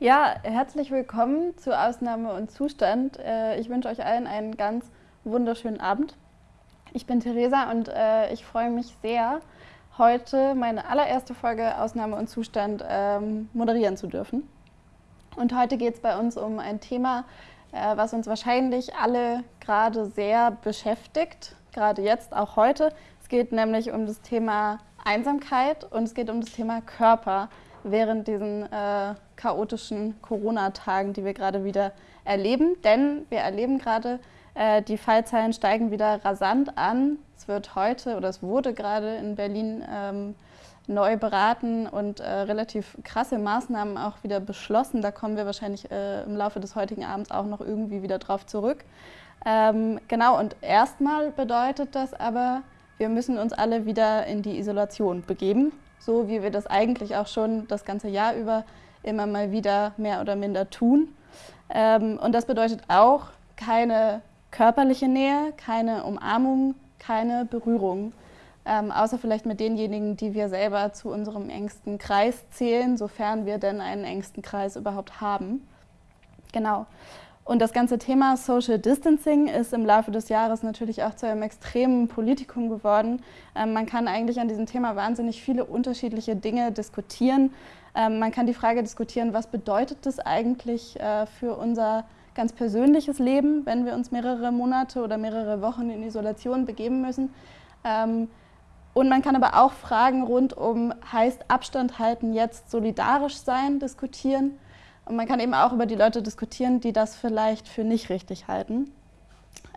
Ja, herzlich willkommen zu Ausnahme und Zustand. Äh, ich wünsche euch allen einen ganz wunderschönen Abend. Ich bin Theresa und äh, ich freue mich sehr, heute meine allererste Folge Ausnahme und Zustand ähm, moderieren zu dürfen. Und heute geht es bei uns um ein Thema, äh, was uns wahrscheinlich alle gerade sehr beschäftigt, gerade jetzt, auch heute. Es geht nämlich um das Thema Einsamkeit und es geht um das Thema Körper während diesen äh, chaotischen Corona-Tagen, die wir gerade wieder erleben. Denn wir erleben gerade, äh, die Fallzahlen steigen wieder rasant an. Es wird heute oder es wurde gerade in Berlin ähm, neu beraten und äh, relativ krasse Maßnahmen auch wieder beschlossen. Da kommen wir wahrscheinlich äh, im Laufe des heutigen Abends auch noch irgendwie wieder drauf zurück. Ähm, genau, und erstmal bedeutet das aber, wir müssen uns alle wieder in die Isolation begeben, so wie wir das eigentlich auch schon das ganze Jahr über immer mal wieder mehr oder minder tun. Ähm, und das bedeutet auch keine körperliche Nähe, keine Umarmung, keine Berührung ähm, außer vielleicht mit denjenigen, die wir selber zu unserem engsten Kreis zählen, sofern wir denn einen engsten Kreis überhaupt haben. Genau. Und das ganze Thema Social Distancing ist im Laufe des Jahres natürlich auch zu einem extremen Politikum geworden. Ähm, man kann eigentlich an diesem Thema wahnsinnig viele unterschiedliche Dinge diskutieren. Ähm, man kann die Frage diskutieren, was bedeutet das eigentlich äh, für unser ganz persönliches Leben, wenn wir uns mehrere Monate oder mehrere Wochen in Isolation begeben müssen. Ähm, und man kann aber auch Fragen rund um heißt Abstand halten jetzt solidarisch sein diskutieren. Und man kann eben auch über die Leute diskutieren, die das vielleicht für nicht richtig halten.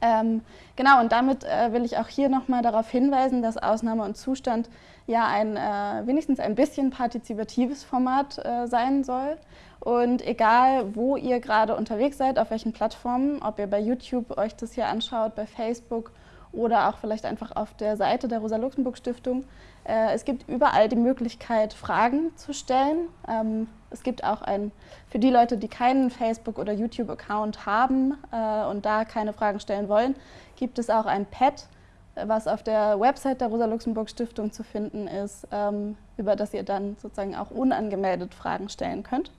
Ähm, genau, und damit äh, will ich auch hier nochmal darauf hinweisen, dass Ausnahme und Zustand ja ein äh, wenigstens ein bisschen partizipatives Format äh, sein soll. Und egal, wo ihr gerade unterwegs seid, auf welchen Plattformen, ob ihr bei YouTube euch das hier anschaut, bei Facebook oder auch vielleicht einfach auf der Seite der Rosa-Luxemburg-Stiftung. Äh, es gibt überall die Möglichkeit, Fragen zu stellen. Ähm, es gibt auch ein, für die Leute, die keinen Facebook- oder YouTube-Account haben äh, und da keine Fragen stellen wollen, gibt es auch ein Pad, was auf der Website der Rosa-Luxemburg-Stiftung zu finden ist, ähm, über das ihr dann sozusagen auch unangemeldet Fragen stellen könnt.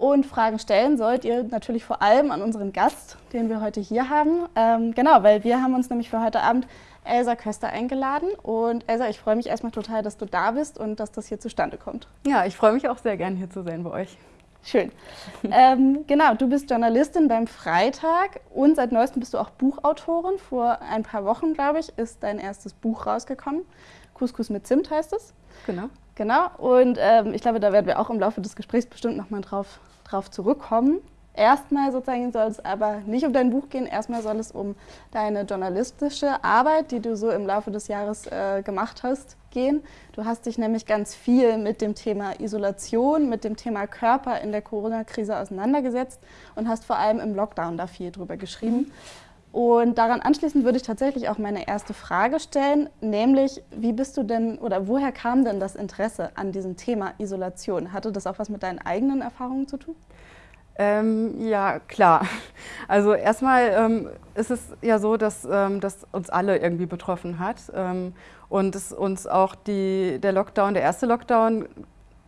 Und Fragen stellen sollt ihr natürlich vor allem an unseren Gast, den wir heute hier haben. Ähm, genau, weil wir haben uns nämlich für heute Abend Elsa Köster eingeladen. Und Elsa, ich freue mich erstmal total, dass du da bist und dass das hier zustande kommt. Ja, ich freue mich auch sehr gern hier zu sein bei euch. Schön. ähm, genau, du bist Journalistin beim Freitag und seit neuestem bist du auch Buchautorin. Vor ein paar Wochen, glaube ich, ist dein erstes Buch rausgekommen. Couscous mit Zimt heißt es. Genau. Genau, und ähm, ich glaube, da werden wir auch im Laufe des Gesprächs bestimmt nochmal drauf drauf zurückkommen. Erstmal sozusagen soll es aber nicht um dein Buch gehen, erstmal soll es um deine journalistische Arbeit, die du so im Laufe des Jahres äh, gemacht hast, gehen. Du hast dich nämlich ganz viel mit dem Thema Isolation, mit dem Thema Körper in der Corona-Krise auseinandergesetzt und hast vor allem im Lockdown da viel drüber geschrieben. Und daran anschließend würde ich tatsächlich auch meine erste Frage stellen, nämlich wie bist du denn oder woher kam denn das Interesse an diesem Thema Isolation? Hatte das auch was mit deinen eigenen Erfahrungen zu tun? Ähm, ja, klar. Also erstmal ähm, ist es ja so, dass ähm, das uns alle irgendwie betroffen hat ähm, und es uns auch die, der Lockdown, der erste Lockdown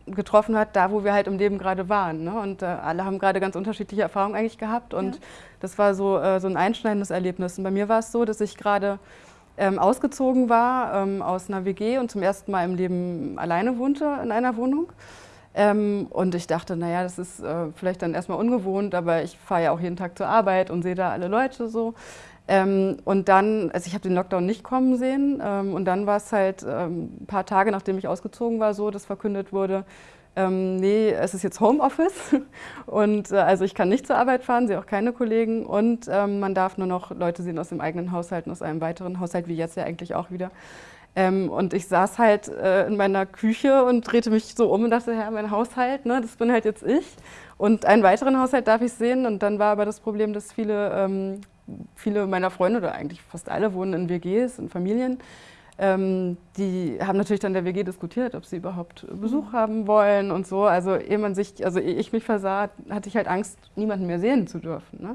getroffen hat, da wo wir halt im Leben gerade waren. Ne? Und äh, alle haben gerade ganz unterschiedliche Erfahrungen eigentlich gehabt und ja. das war so, äh, so ein einschneidendes Erlebnis. Und bei mir war es so, dass ich gerade ähm, ausgezogen war ähm, aus einer WG und zum ersten Mal im Leben alleine wohnte in einer Wohnung. Ähm, und ich dachte, naja, das ist äh, vielleicht dann erstmal ungewohnt, aber ich fahre ja auch jeden Tag zur Arbeit und sehe da alle Leute so. Ähm, und dann, also ich habe den Lockdown nicht kommen sehen ähm, und dann war es halt ähm, ein paar Tage, nachdem ich ausgezogen war, so, dass verkündet wurde, ähm, nee, es ist jetzt Homeoffice und äh, also ich kann nicht zur Arbeit fahren, sehe auch keine Kollegen und ähm, man darf nur noch Leute sehen aus dem eigenen Haushalt und aus einem weiteren Haushalt, wie jetzt ja eigentlich auch wieder. Ähm, und ich saß halt äh, in meiner Küche und drehte mich so um und dachte, ja, mein Haushalt, ne, das bin halt jetzt ich. Und einen weiteren Haushalt darf ich sehen. Und dann war aber das Problem, dass viele ähm, viele meiner Freunde oder eigentlich fast alle wohnen in WGs, in Familien. Ähm, die haben natürlich dann der WG diskutiert, ob sie überhaupt Besuch mhm. haben wollen und so. Also ehe man sich, also ehe ich mich versah, hatte ich halt Angst, niemanden mehr sehen zu dürfen. Ne?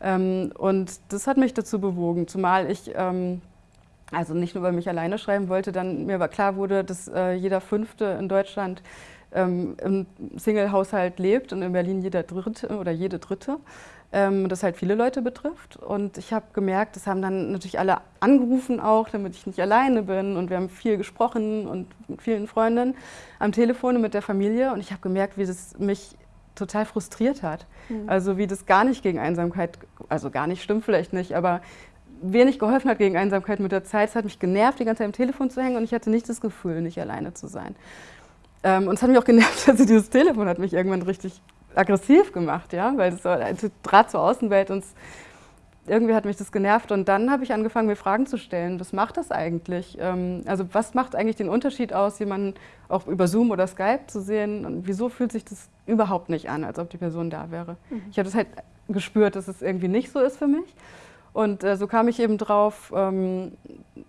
Ähm, und das hat mich dazu bewogen, zumal ich ähm, also nicht nur über mich alleine schreiben wollte, dann mir aber klar wurde, dass äh, jeder Fünfte in Deutschland ähm, im Single-Haushalt lebt und in Berlin jeder Dritte oder jede Dritte. Ähm, das halt viele Leute betrifft. Und ich habe gemerkt, das haben dann natürlich alle angerufen auch, damit ich nicht alleine bin. Und wir haben viel gesprochen und mit vielen Freundinnen am Telefon und mit der Familie. Und ich habe gemerkt, wie das mich total frustriert hat. Mhm. Also wie das gar nicht gegen Einsamkeit, also gar nicht stimmt vielleicht nicht, aber wenig geholfen hat gegen Einsamkeit mit der Zeit. Es hat mich genervt, die ganze Zeit am Telefon zu hängen und ich hatte nicht das Gefühl, nicht alleine zu sein. Ähm, und es hat mich auch genervt, also dieses Telefon hat mich irgendwann richtig aggressiv gemacht, ja, weil es war ein Draht zur Außenwelt und irgendwie hat mich das genervt und dann habe ich angefangen, mir Fragen zu stellen. Was macht das eigentlich? Ähm, also was macht eigentlich den Unterschied aus, jemanden auch über Zoom oder Skype zu sehen und wieso fühlt sich das überhaupt nicht an, als ob die Person da wäre? Mhm. Ich habe das halt gespürt, dass es irgendwie nicht so ist für mich. Und äh, so kam ich eben drauf, ähm,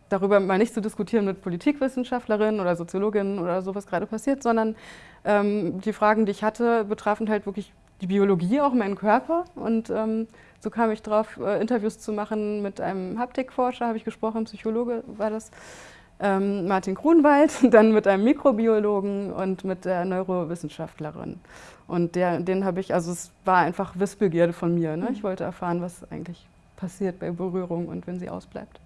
darüber mal nicht zu diskutieren mit Politikwissenschaftlerinnen oder Soziologinnen oder so, was gerade passiert, sondern ähm, die Fragen, die ich hatte, betrafen halt wirklich die Biologie, auch meinen Körper. Und ähm, so kam ich drauf, äh, Interviews zu machen mit einem Haptikforscher, habe ich gesprochen, Psychologe war das, ähm, Martin Grunwald, dann mit einem Mikrobiologen und mit der Neurowissenschaftlerin. Und der, den habe ich, also es war einfach Wissbegierde von mir. Ne? Ich wollte erfahren, was eigentlich passiert bei Berührung und wenn sie ausbleibt.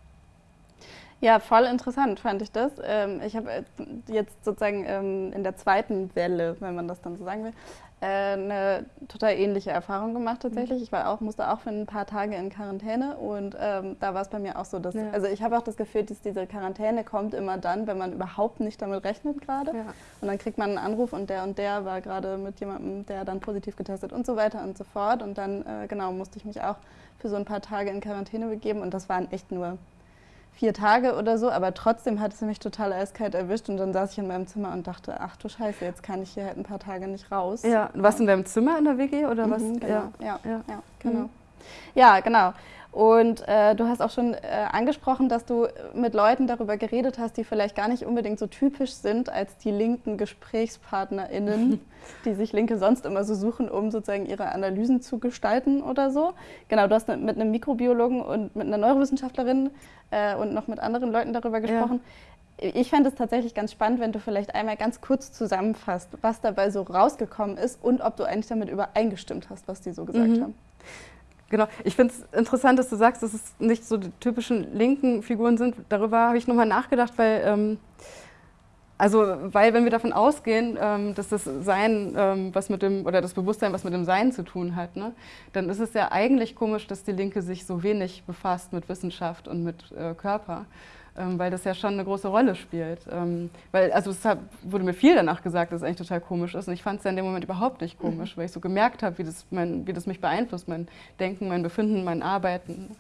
Ja, voll interessant fand ich das. Ähm, ich habe jetzt sozusagen ähm, in der zweiten Welle, wenn man das dann so sagen will, eine total ähnliche Erfahrung gemacht tatsächlich. Ich war auch, musste auch für ein paar Tage in Quarantäne und ähm, da war es bei mir auch so, dass, ja. also ich habe auch das Gefühl, dass diese Quarantäne kommt immer dann, wenn man überhaupt nicht damit rechnet gerade. Ja. Und dann kriegt man einen Anruf und der und der war gerade mit jemandem, der dann positiv getestet und so weiter und so fort. Und dann, äh, genau, musste ich mich auch für so ein paar Tage in Quarantäne begeben und das waren echt nur vier Tage oder so, aber trotzdem hat es mich total eiskalt erwischt und dann saß ich in meinem Zimmer und dachte, ach du Scheiße, jetzt kann ich hier halt ein paar Tage nicht raus. Ja, warst du in deinem Zimmer in der WG oder mhm, was? Genau. Ja, ja, ja, ja genau. Mhm. Ja, genau. Und äh, du hast auch schon äh, angesprochen, dass du mit Leuten darüber geredet hast, die vielleicht gar nicht unbedingt so typisch sind als die linken GesprächspartnerInnen, die sich Linke sonst immer so suchen, um sozusagen ihre Analysen zu gestalten oder so. Genau, du hast mit einem Mikrobiologen und mit einer Neurowissenschaftlerin äh, und noch mit anderen Leuten darüber gesprochen. Ja. Ich fände es tatsächlich ganz spannend, wenn du vielleicht einmal ganz kurz zusammenfasst, was dabei so rausgekommen ist und ob du eigentlich damit übereingestimmt hast, was die so gesagt mhm. haben. Genau, ich finde es interessant, dass du sagst, dass es nicht so die typischen linken Figuren sind. Darüber habe ich nochmal nachgedacht, weil, ähm, also, weil wenn wir davon ausgehen, ähm, dass das Sein, ähm, was mit dem, oder das Bewusstsein, was mit dem Sein zu tun hat, ne, dann ist es ja eigentlich komisch, dass die Linke sich so wenig befasst mit Wissenschaft und mit äh, Körper weil das ja schon eine große Rolle spielt. Ähm, weil, also es wurde mir viel danach gesagt, dass es eigentlich total komisch ist und ich fand es ja in dem Moment überhaupt nicht komisch, mhm. weil ich so gemerkt habe, wie das, wie das mich beeinflusst, mein Denken, mein Befinden, mein Arbeiten.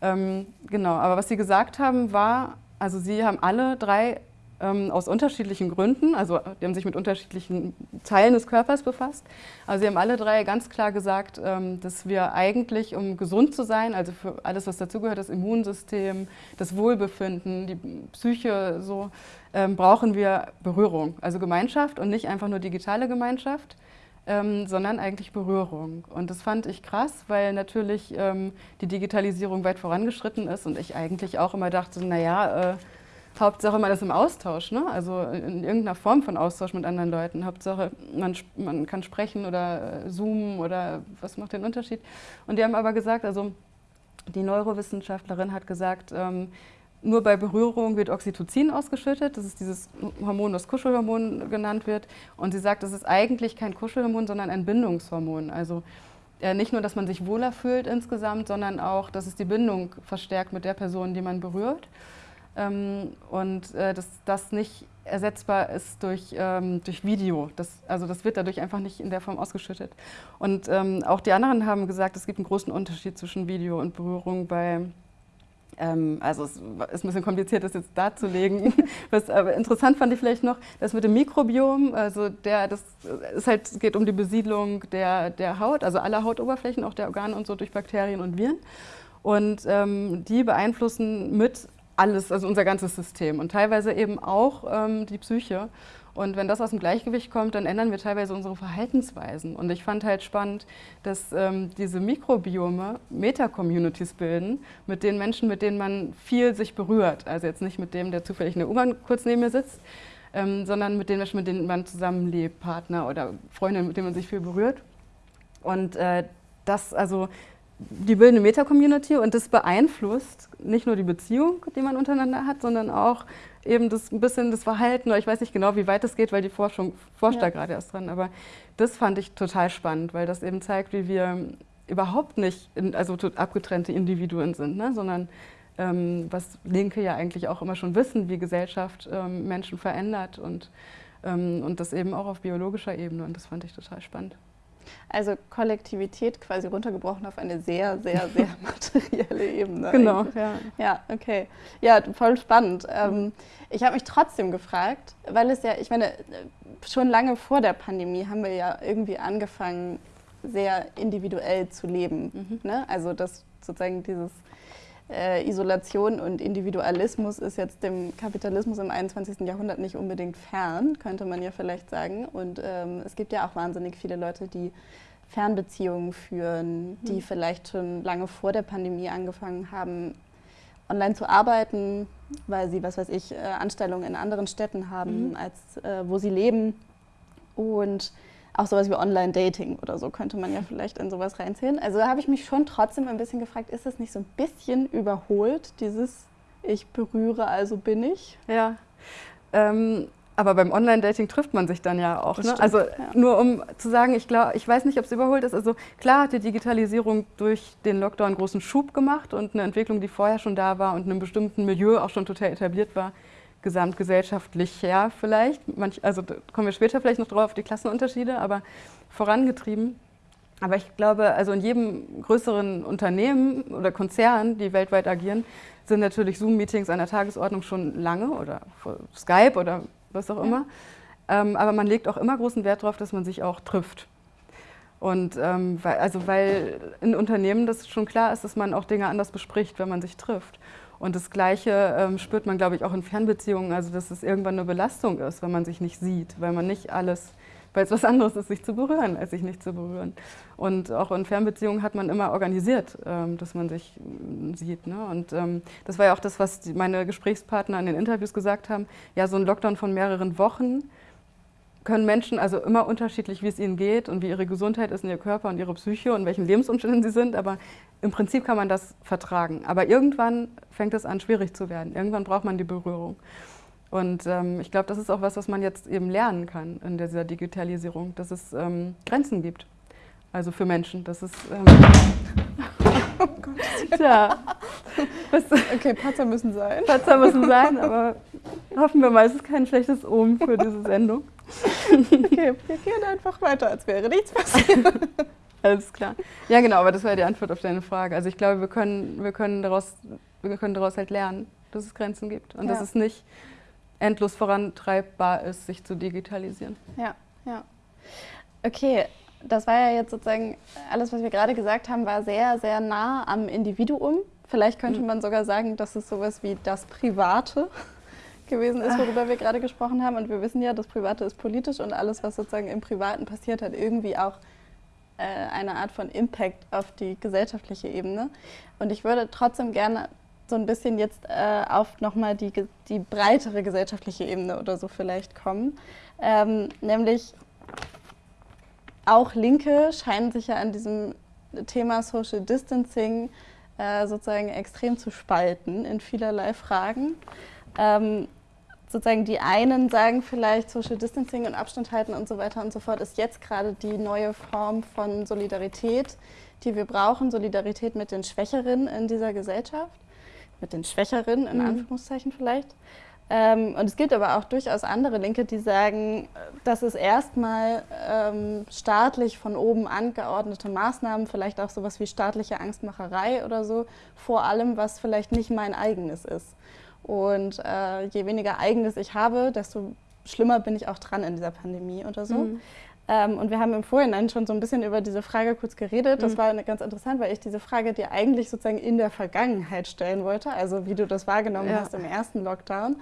Ähm, genau, aber was Sie gesagt haben war, also Sie haben alle drei ähm, aus unterschiedlichen Gründen, also die haben sich mit unterschiedlichen Teilen des Körpers befasst. Also sie haben alle drei ganz klar gesagt, ähm, dass wir eigentlich, um gesund zu sein, also für alles, was dazugehört, das Immunsystem, das Wohlbefinden, die Psyche, so, ähm, brauchen wir Berührung, also Gemeinschaft und nicht einfach nur digitale Gemeinschaft. Ähm, sondern eigentlich Berührung. Und das fand ich krass, weil natürlich ähm, die Digitalisierung weit vorangeschritten ist und ich eigentlich auch immer dachte, naja, äh, Hauptsache man ist im Austausch, ne? also in irgendeiner Form von Austausch mit anderen Leuten. Hauptsache man, man kann sprechen oder äh, zoomen oder was macht den Unterschied. Und die haben aber gesagt, also die Neurowissenschaftlerin hat gesagt, ähm, nur bei Berührung wird Oxytocin ausgeschüttet. Das ist dieses Hormon, das Kuschelhormon genannt wird. Und sie sagt, das ist eigentlich kein Kuschelhormon, sondern ein Bindungshormon. Also äh, nicht nur, dass man sich wohler fühlt insgesamt, sondern auch, dass es die Bindung verstärkt mit der Person, die man berührt ähm, und äh, dass das nicht ersetzbar ist durch, ähm, durch Video. Das, also das wird dadurch einfach nicht in der Form ausgeschüttet. Und ähm, auch die anderen haben gesagt, es gibt einen großen Unterschied zwischen Video und Berührung bei ähm, also es ist ein bisschen kompliziert, das jetzt darzulegen. Was aber interessant fand ich vielleicht noch, das mit dem Mikrobiom, also der, das ist halt, es geht um die Besiedlung der, der Haut, also aller Hautoberflächen, auch der Organe und so durch Bakterien und Viren. Und ähm, die beeinflussen mit alles, also unser ganzes System und teilweise eben auch ähm, die Psyche. Und wenn das aus dem Gleichgewicht kommt, dann ändern wir teilweise unsere Verhaltensweisen. Und ich fand halt spannend, dass ähm, diese Mikrobiome Meta-Communities bilden mit den Menschen, mit denen man viel sich berührt. Also jetzt nicht mit dem, der zufällig in der U-Bahn kurz neben mir sitzt, ähm, sondern mit den Menschen, mit denen man zusammenlebt, Partner oder Freunde, mit denen man sich viel berührt. Und äh, das, also die bilden eine Meta-Community und das beeinflusst nicht nur die Beziehung, die man untereinander hat, sondern auch eben das ein bisschen das Verhalten, oder ich weiß nicht genau, wie weit das geht, weil die Forschung forscht ja. da gerade erst dran, aber das fand ich total spannend, weil das eben zeigt, wie wir überhaupt nicht in, also abgetrennte Individuen sind, ne? sondern ähm, was Linke ja eigentlich auch immer schon wissen, wie Gesellschaft ähm, Menschen verändert und, ähm, und das eben auch auf biologischer Ebene und das fand ich total spannend. Also Kollektivität quasi runtergebrochen auf eine sehr, sehr, sehr materielle Ebene. Genau, ja. Ja, okay. Ja, voll spannend. Ähm, ich habe mich trotzdem gefragt, weil es ja, ich meine, schon lange vor der Pandemie haben wir ja irgendwie angefangen, sehr individuell zu leben. Mhm. Ne? Also dass sozusagen dieses äh, Isolation und Individualismus ist jetzt dem Kapitalismus im 21. Jahrhundert nicht unbedingt fern, könnte man ja vielleicht sagen. Und ähm, es gibt ja auch wahnsinnig viele Leute, die Fernbeziehungen führen, die mhm. vielleicht schon lange vor der Pandemie angefangen haben, online zu arbeiten, weil sie, was weiß ich, äh, Anstellungen in anderen Städten haben, mhm. als äh, wo sie leben. Und auch sowas wie Online-Dating oder so könnte man ja vielleicht in sowas reinzählen. Also da habe ich mich schon trotzdem ein bisschen gefragt, ist das nicht so ein bisschen überholt, dieses Ich berühre, also bin ich? Ja. Ähm, aber beim Online-Dating trifft man sich dann ja auch. Ne? Also ja. nur um zu sagen, ich, glaub, ich weiß nicht, ob es überholt ist. Also klar hat die Digitalisierung durch den Lockdown großen Schub gemacht und eine Entwicklung, die vorher schon da war und in einem bestimmten Milieu auch schon total etabliert war, gesamtgesellschaftlich her vielleicht. Manch, also kommen wir später vielleicht noch drauf auf die Klassenunterschiede, aber vorangetrieben. Aber ich glaube, also in jedem größeren Unternehmen oder Konzern, die weltweit agieren, sind natürlich Zoom-Meetings an der Tagesordnung schon lange oder Skype oder was auch immer. Ja. Ähm, aber man legt auch immer großen Wert darauf, dass man sich auch trifft. Und ähm, weil, also weil in Unternehmen das schon klar ist, dass man auch Dinge anders bespricht, wenn man sich trifft. Und das Gleiche ähm, spürt man, glaube ich, auch in Fernbeziehungen, also dass es irgendwann eine Belastung ist, wenn man sich nicht sieht, weil man nicht alles, weil es was anderes ist, sich zu berühren, als sich nicht zu berühren. Und auch in Fernbeziehungen hat man immer organisiert, ähm, dass man sich äh, sieht. Ne? Und ähm, das war ja auch das, was die, meine Gesprächspartner in den Interviews gesagt haben. Ja, so ein Lockdown von mehreren Wochen können Menschen also immer unterschiedlich, wie es ihnen geht und wie ihre Gesundheit ist in ihr Körper und ihre Psyche und welchen Lebensumständen sie sind, aber im Prinzip kann man das vertragen. Aber irgendwann fängt es an, schwierig zu werden. Irgendwann braucht man die Berührung. Und ähm, ich glaube, das ist auch was, was man jetzt eben lernen kann in dieser Digitalisierung, dass es ähm, Grenzen gibt. Also für Menschen, dass es... Ähm, oh Gott. Tja. okay, Patzer müssen sein. Patzer müssen sein, aber hoffen wir mal, es ist kein schlechtes Omen für diese Sendung. okay, wir gehen einfach weiter, als wäre nichts passiert. Alles klar. Ja, genau, aber das war die Antwort auf deine Frage. Also ich glaube, wir können, wir können, daraus, wir können daraus halt lernen, dass es Grenzen gibt und ja. dass es nicht endlos vorantreibbar ist, sich zu digitalisieren. Ja, ja. Okay, das war ja jetzt sozusagen, alles, was wir gerade gesagt haben, war sehr, sehr nah am Individuum. Vielleicht könnte mhm. man sogar sagen, dass es sowas wie das Private gewesen ist, worüber wir gerade gesprochen haben. Und wir wissen ja, das Private ist politisch und alles, was sozusagen im Privaten passiert, hat irgendwie auch äh, eine Art von Impact auf die gesellschaftliche Ebene. Und ich würde trotzdem gerne so ein bisschen jetzt äh, auf nochmal die, die breitere gesellschaftliche Ebene oder so vielleicht kommen. Ähm, nämlich auch Linke scheinen sich ja an diesem Thema Social Distancing äh, sozusagen extrem zu spalten in vielerlei Fragen. Ähm, sozusagen die einen sagen vielleicht Social Distancing und Abstand halten und so weiter und so fort ist jetzt gerade die neue Form von Solidarität, die wir brauchen, Solidarität mit den Schwächeren in dieser Gesellschaft, mit den Schwächeren in mhm. Anführungszeichen vielleicht. Ähm, und es gibt aber auch durchaus andere Linke, die sagen, dass es erstmal ähm, staatlich von oben angeordnete Maßnahmen, vielleicht auch sowas wie staatliche Angstmacherei oder so, vor allem, was vielleicht nicht mein eigenes ist. Und äh, je weniger eigenes ich habe, desto schlimmer bin ich auch dran in dieser Pandemie oder so. Mhm. Ähm, und wir haben im Vorhinein schon so ein bisschen über diese Frage kurz geredet. Das mhm. war ganz interessant, weil ich diese Frage dir eigentlich sozusagen in der Vergangenheit stellen wollte, also wie du das wahrgenommen ja. hast im ersten Lockdown.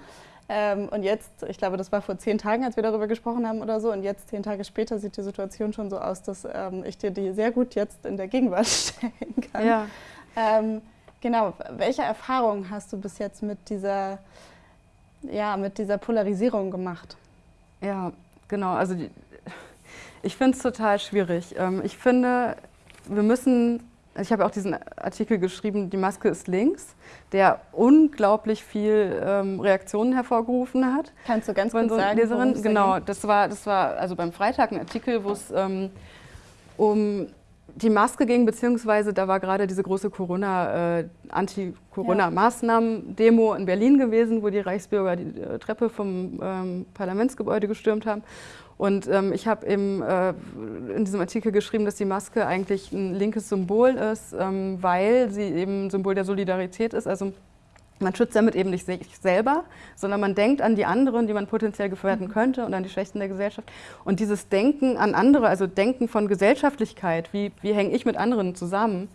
Ähm, und jetzt, ich glaube, das war vor zehn Tagen, als wir darüber gesprochen haben oder so, und jetzt, zehn Tage später, sieht die Situation schon so aus, dass ähm, ich dir die sehr gut jetzt in der Gegenwart stellen kann. Ja. Genau, welche Erfahrungen hast du bis jetzt mit dieser, ja, mit dieser Polarisierung gemacht? Ja, genau, also die, ich finde es total schwierig. Ähm, ich finde, wir müssen ich habe auch diesen Artikel geschrieben, die Maske ist links, der unglaublich viel ähm, Reaktionen hervorgerufen hat. Kannst du ganz kurz so sagen, Leserin? Genau, das war, das war also beim Freitag ein Artikel, wo es ähm, um die Maske ging, beziehungsweise da war gerade diese große Corona, äh, Anti-Corona-Maßnahmen-Demo in Berlin gewesen, wo die Reichsbürger die äh, Treppe vom ähm, Parlamentsgebäude gestürmt haben. Und ähm, ich habe eben äh, in diesem Artikel geschrieben, dass die Maske eigentlich ein linkes Symbol ist, ähm, weil sie eben Symbol der Solidarität ist. Also man schützt damit eben nicht sich selber, sondern man denkt an die anderen, die man potenziell gefährden mhm. könnte und an die Schwächten der Gesellschaft. Und dieses Denken an andere, also Denken von Gesellschaftlichkeit, wie, wie hänge ich mit anderen zusammen,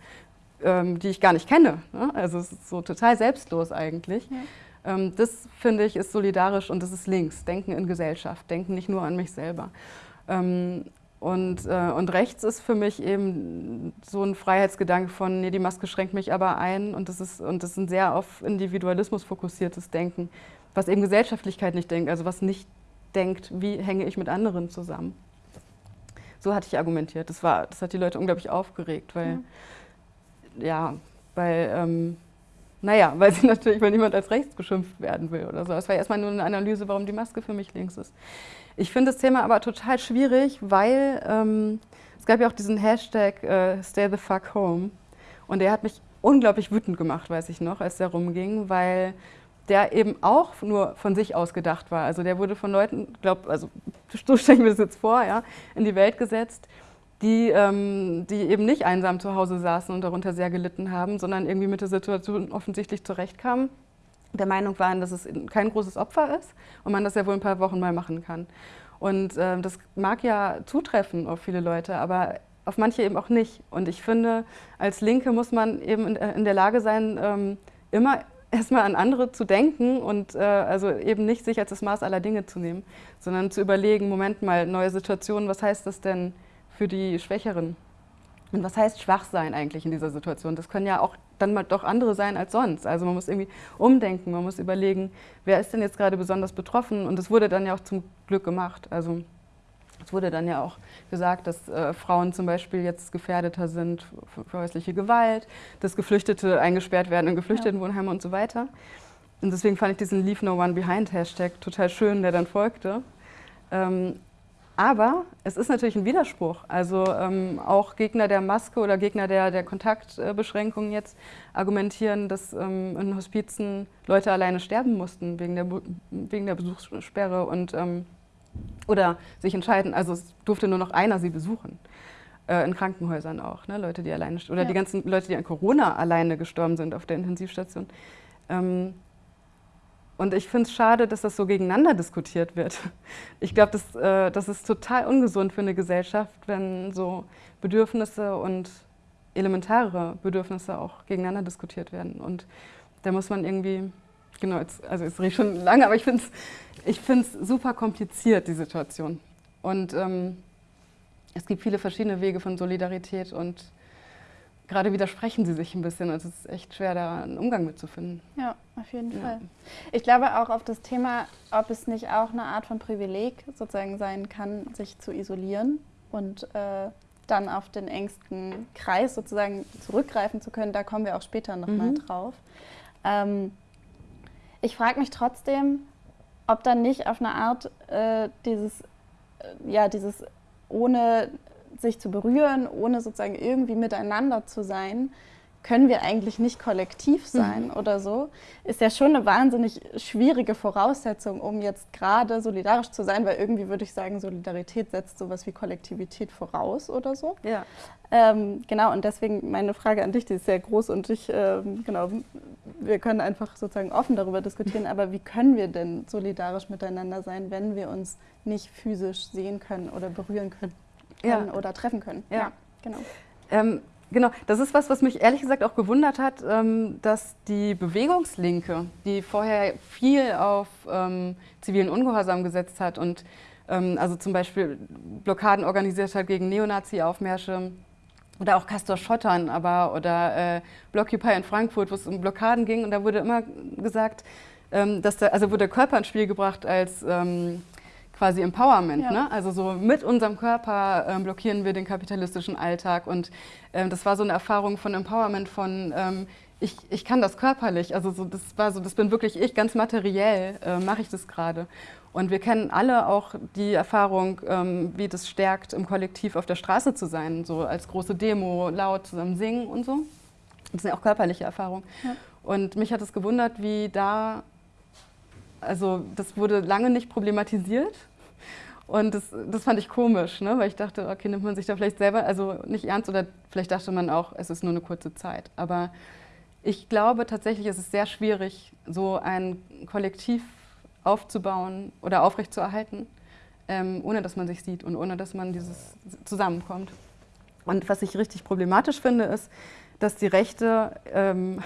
ähm, die ich gar nicht kenne. Ne? Also es ist so total selbstlos eigentlich. Ja. Ähm, das finde ich ist solidarisch und das ist links. Denken in Gesellschaft, denken nicht nur an mich selber. Ähm, und, äh, und rechts ist für mich eben so ein Freiheitsgedanke von, nee, die Maske schränkt mich aber ein und das ist, und das ist ein sehr auf Individualismus fokussiertes Denken, was eben Gesellschaftlichkeit nicht denkt, also was nicht denkt, wie hänge ich mit anderen zusammen. So hatte ich argumentiert. Das, war, das hat die Leute unglaublich aufgeregt, weil, ja, ja weil ähm, naja, weil sie natürlich, weil niemand als rechts geschimpft werden will oder so. Das war erstmal nur eine Analyse, warum die Maske für mich links ist. Ich finde das Thema aber total schwierig, weil ähm, es gab ja auch diesen Hashtag äh, Stay the fuck home. Und der hat mich unglaublich wütend gemacht, weiß ich noch, als der rumging, weil der eben auch nur von sich aus gedacht war. Also der wurde von Leuten, glaub, also so stelle ich mir das jetzt vor, ja, in die Welt gesetzt, die, ähm, die eben nicht einsam zu Hause saßen und darunter sehr gelitten haben, sondern irgendwie mit der Situation offensichtlich zurechtkamen, der Meinung waren, dass es kein großes Opfer ist und man das ja wohl ein paar Wochen mal machen kann. Und äh, das mag ja zutreffen auf viele Leute, aber auf manche eben auch nicht. Und ich finde, als Linke muss man eben in, in der Lage sein, ähm, immer erstmal an andere zu denken und äh, also eben nicht sich als das Maß aller Dinge zu nehmen, sondern zu überlegen, Moment mal, neue Situationen, was heißt das denn für die Schwächeren. Und was heißt schwach sein eigentlich in dieser Situation? Das können ja auch dann mal doch andere sein als sonst. Also man muss irgendwie umdenken, man muss überlegen, wer ist denn jetzt gerade besonders betroffen? Und das wurde dann ja auch zum Glück gemacht. Also es wurde dann ja auch gesagt, dass äh, Frauen zum Beispiel jetzt gefährdeter sind für, häusliche Gewalt, dass Geflüchtete eingesperrt werden in Geflüchtetenwohnheime ja. und so weiter. Und deswegen fand ich diesen Leave No One Behind Hashtag total schön, der dann folgte. Ähm, aber es ist natürlich ein Widerspruch. Also ähm, auch Gegner der Maske oder Gegner der, der Kontaktbeschränkungen jetzt argumentieren, dass ähm, in Hospizen Leute alleine sterben mussten wegen der, wegen der Besuchssperre und, ähm, oder sich entscheiden, also es durfte nur noch einer sie besuchen. Äh, in Krankenhäusern auch, ne? Leute, die alleine, oder ja. die ganzen Leute, die an Corona alleine gestorben sind auf der Intensivstation. Ähm, und ich finde es schade, dass das so gegeneinander diskutiert wird. Ich glaube, das, äh, das ist total ungesund für eine Gesellschaft, wenn so Bedürfnisse und elementare Bedürfnisse auch gegeneinander diskutiert werden. Und da muss man irgendwie, genau, jetzt, also jetzt rede ich schon lange, aber ich finde es ich super kompliziert, die Situation. Und ähm, es gibt viele verschiedene Wege von Solidarität und gerade widersprechen sie sich ein bisschen. Also es ist echt schwer, da einen Umgang mitzufinden. Ja, auf jeden ja. Fall. Ich glaube auch auf das Thema, ob es nicht auch eine Art von Privileg sozusagen sein kann, sich zu isolieren und äh, dann auf den engsten Kreis sozusagen zurückgreifen zu können. Da kommen wir auch später nochmal mhm. drauf. Ähm, ich frage mich trotzdem, ob dann nicht auf eine Art äh, dieses, äh, ja, dieses ohne sich zu berühren, ohne sozusagen irgendwie miteinander zu sein, können wir eigentlich nicht kollektiv mhm. sein mhm. oder so, ist ja schon eine wahnsinnig schwierige Voraussetzung, um jetzt gerade solidarisch zu sein, weil irgendwie würde ich sagen, Solidarität setzt sowas wie Kollektivität voraus oder so. Ja. Ähm, genau, und deswegen meine Frage an dich, die ist sehr groß und ich, ähm, genau, wir können einfach sozusagen offen darüber diskutieren, aber wie können wir denn solidarisch miteinander sein, wenn wir uns nicht physisch sehen können oder berühren können? Ja. oder treffen können. Ja, ja genau. Ähm, Genau, das ist was, was mich ehrlich gesagt auch gewundert hat, ähm, dass die Bewegungslinke, die vorher viel auf ähm, zivilen Ungehorsam gesetzt hat und ähm, also zum Beispiel Blockaden organisiert hat gegen Neonazi-Aufmärsche oder auch Castor Schottern, aber oder äh, Blockupy in Frankfurt, wo es um Blockaden ging und da wurde immer gesagt, ähm, dass da, also wurde der Körper ins Spiel gebracht als ähm, quasi Empowerment. Ja. Ne? Also so mit unserem Körper ähm, blockieren wir den kapitalistischen Alltag. Und ähm, das war so eine Erfahrung von Empowerment, von ähm, ich, ich kann das körperlich. Also so, das war so, das bin wirklich ich, ganz materiell äh, mache ich das gerade. Und wir kennen alle auch die Erfahrung, ähm, wie das stärkt, im Kollektiv auf der Straße zu sein, so als große Demo, laut zusammen singen und so. Das sind ja auch körperliche Erfahrungen. Ja. Und mich hat es gewundert, wie da also das wurde lange nicht problematisiert. Und das, das fand ich komisch, ne? weil ich dachte, okay, nimmt man sich da vielleicht selber also nicht ernst oder vielleicht dachte man auch, es ist nur eine kurze Zeit. Aber ich glaube tatsächlich, es ist sehr schwierig, so ein Kollektiv aufzubauen oder aufrechtzuerhalten, ähm, ohne dass man sich sieht und ohne dass man dieses zusammenkommt. Und was ich richtig problematisch finde, ist, dass die Rechte ähm,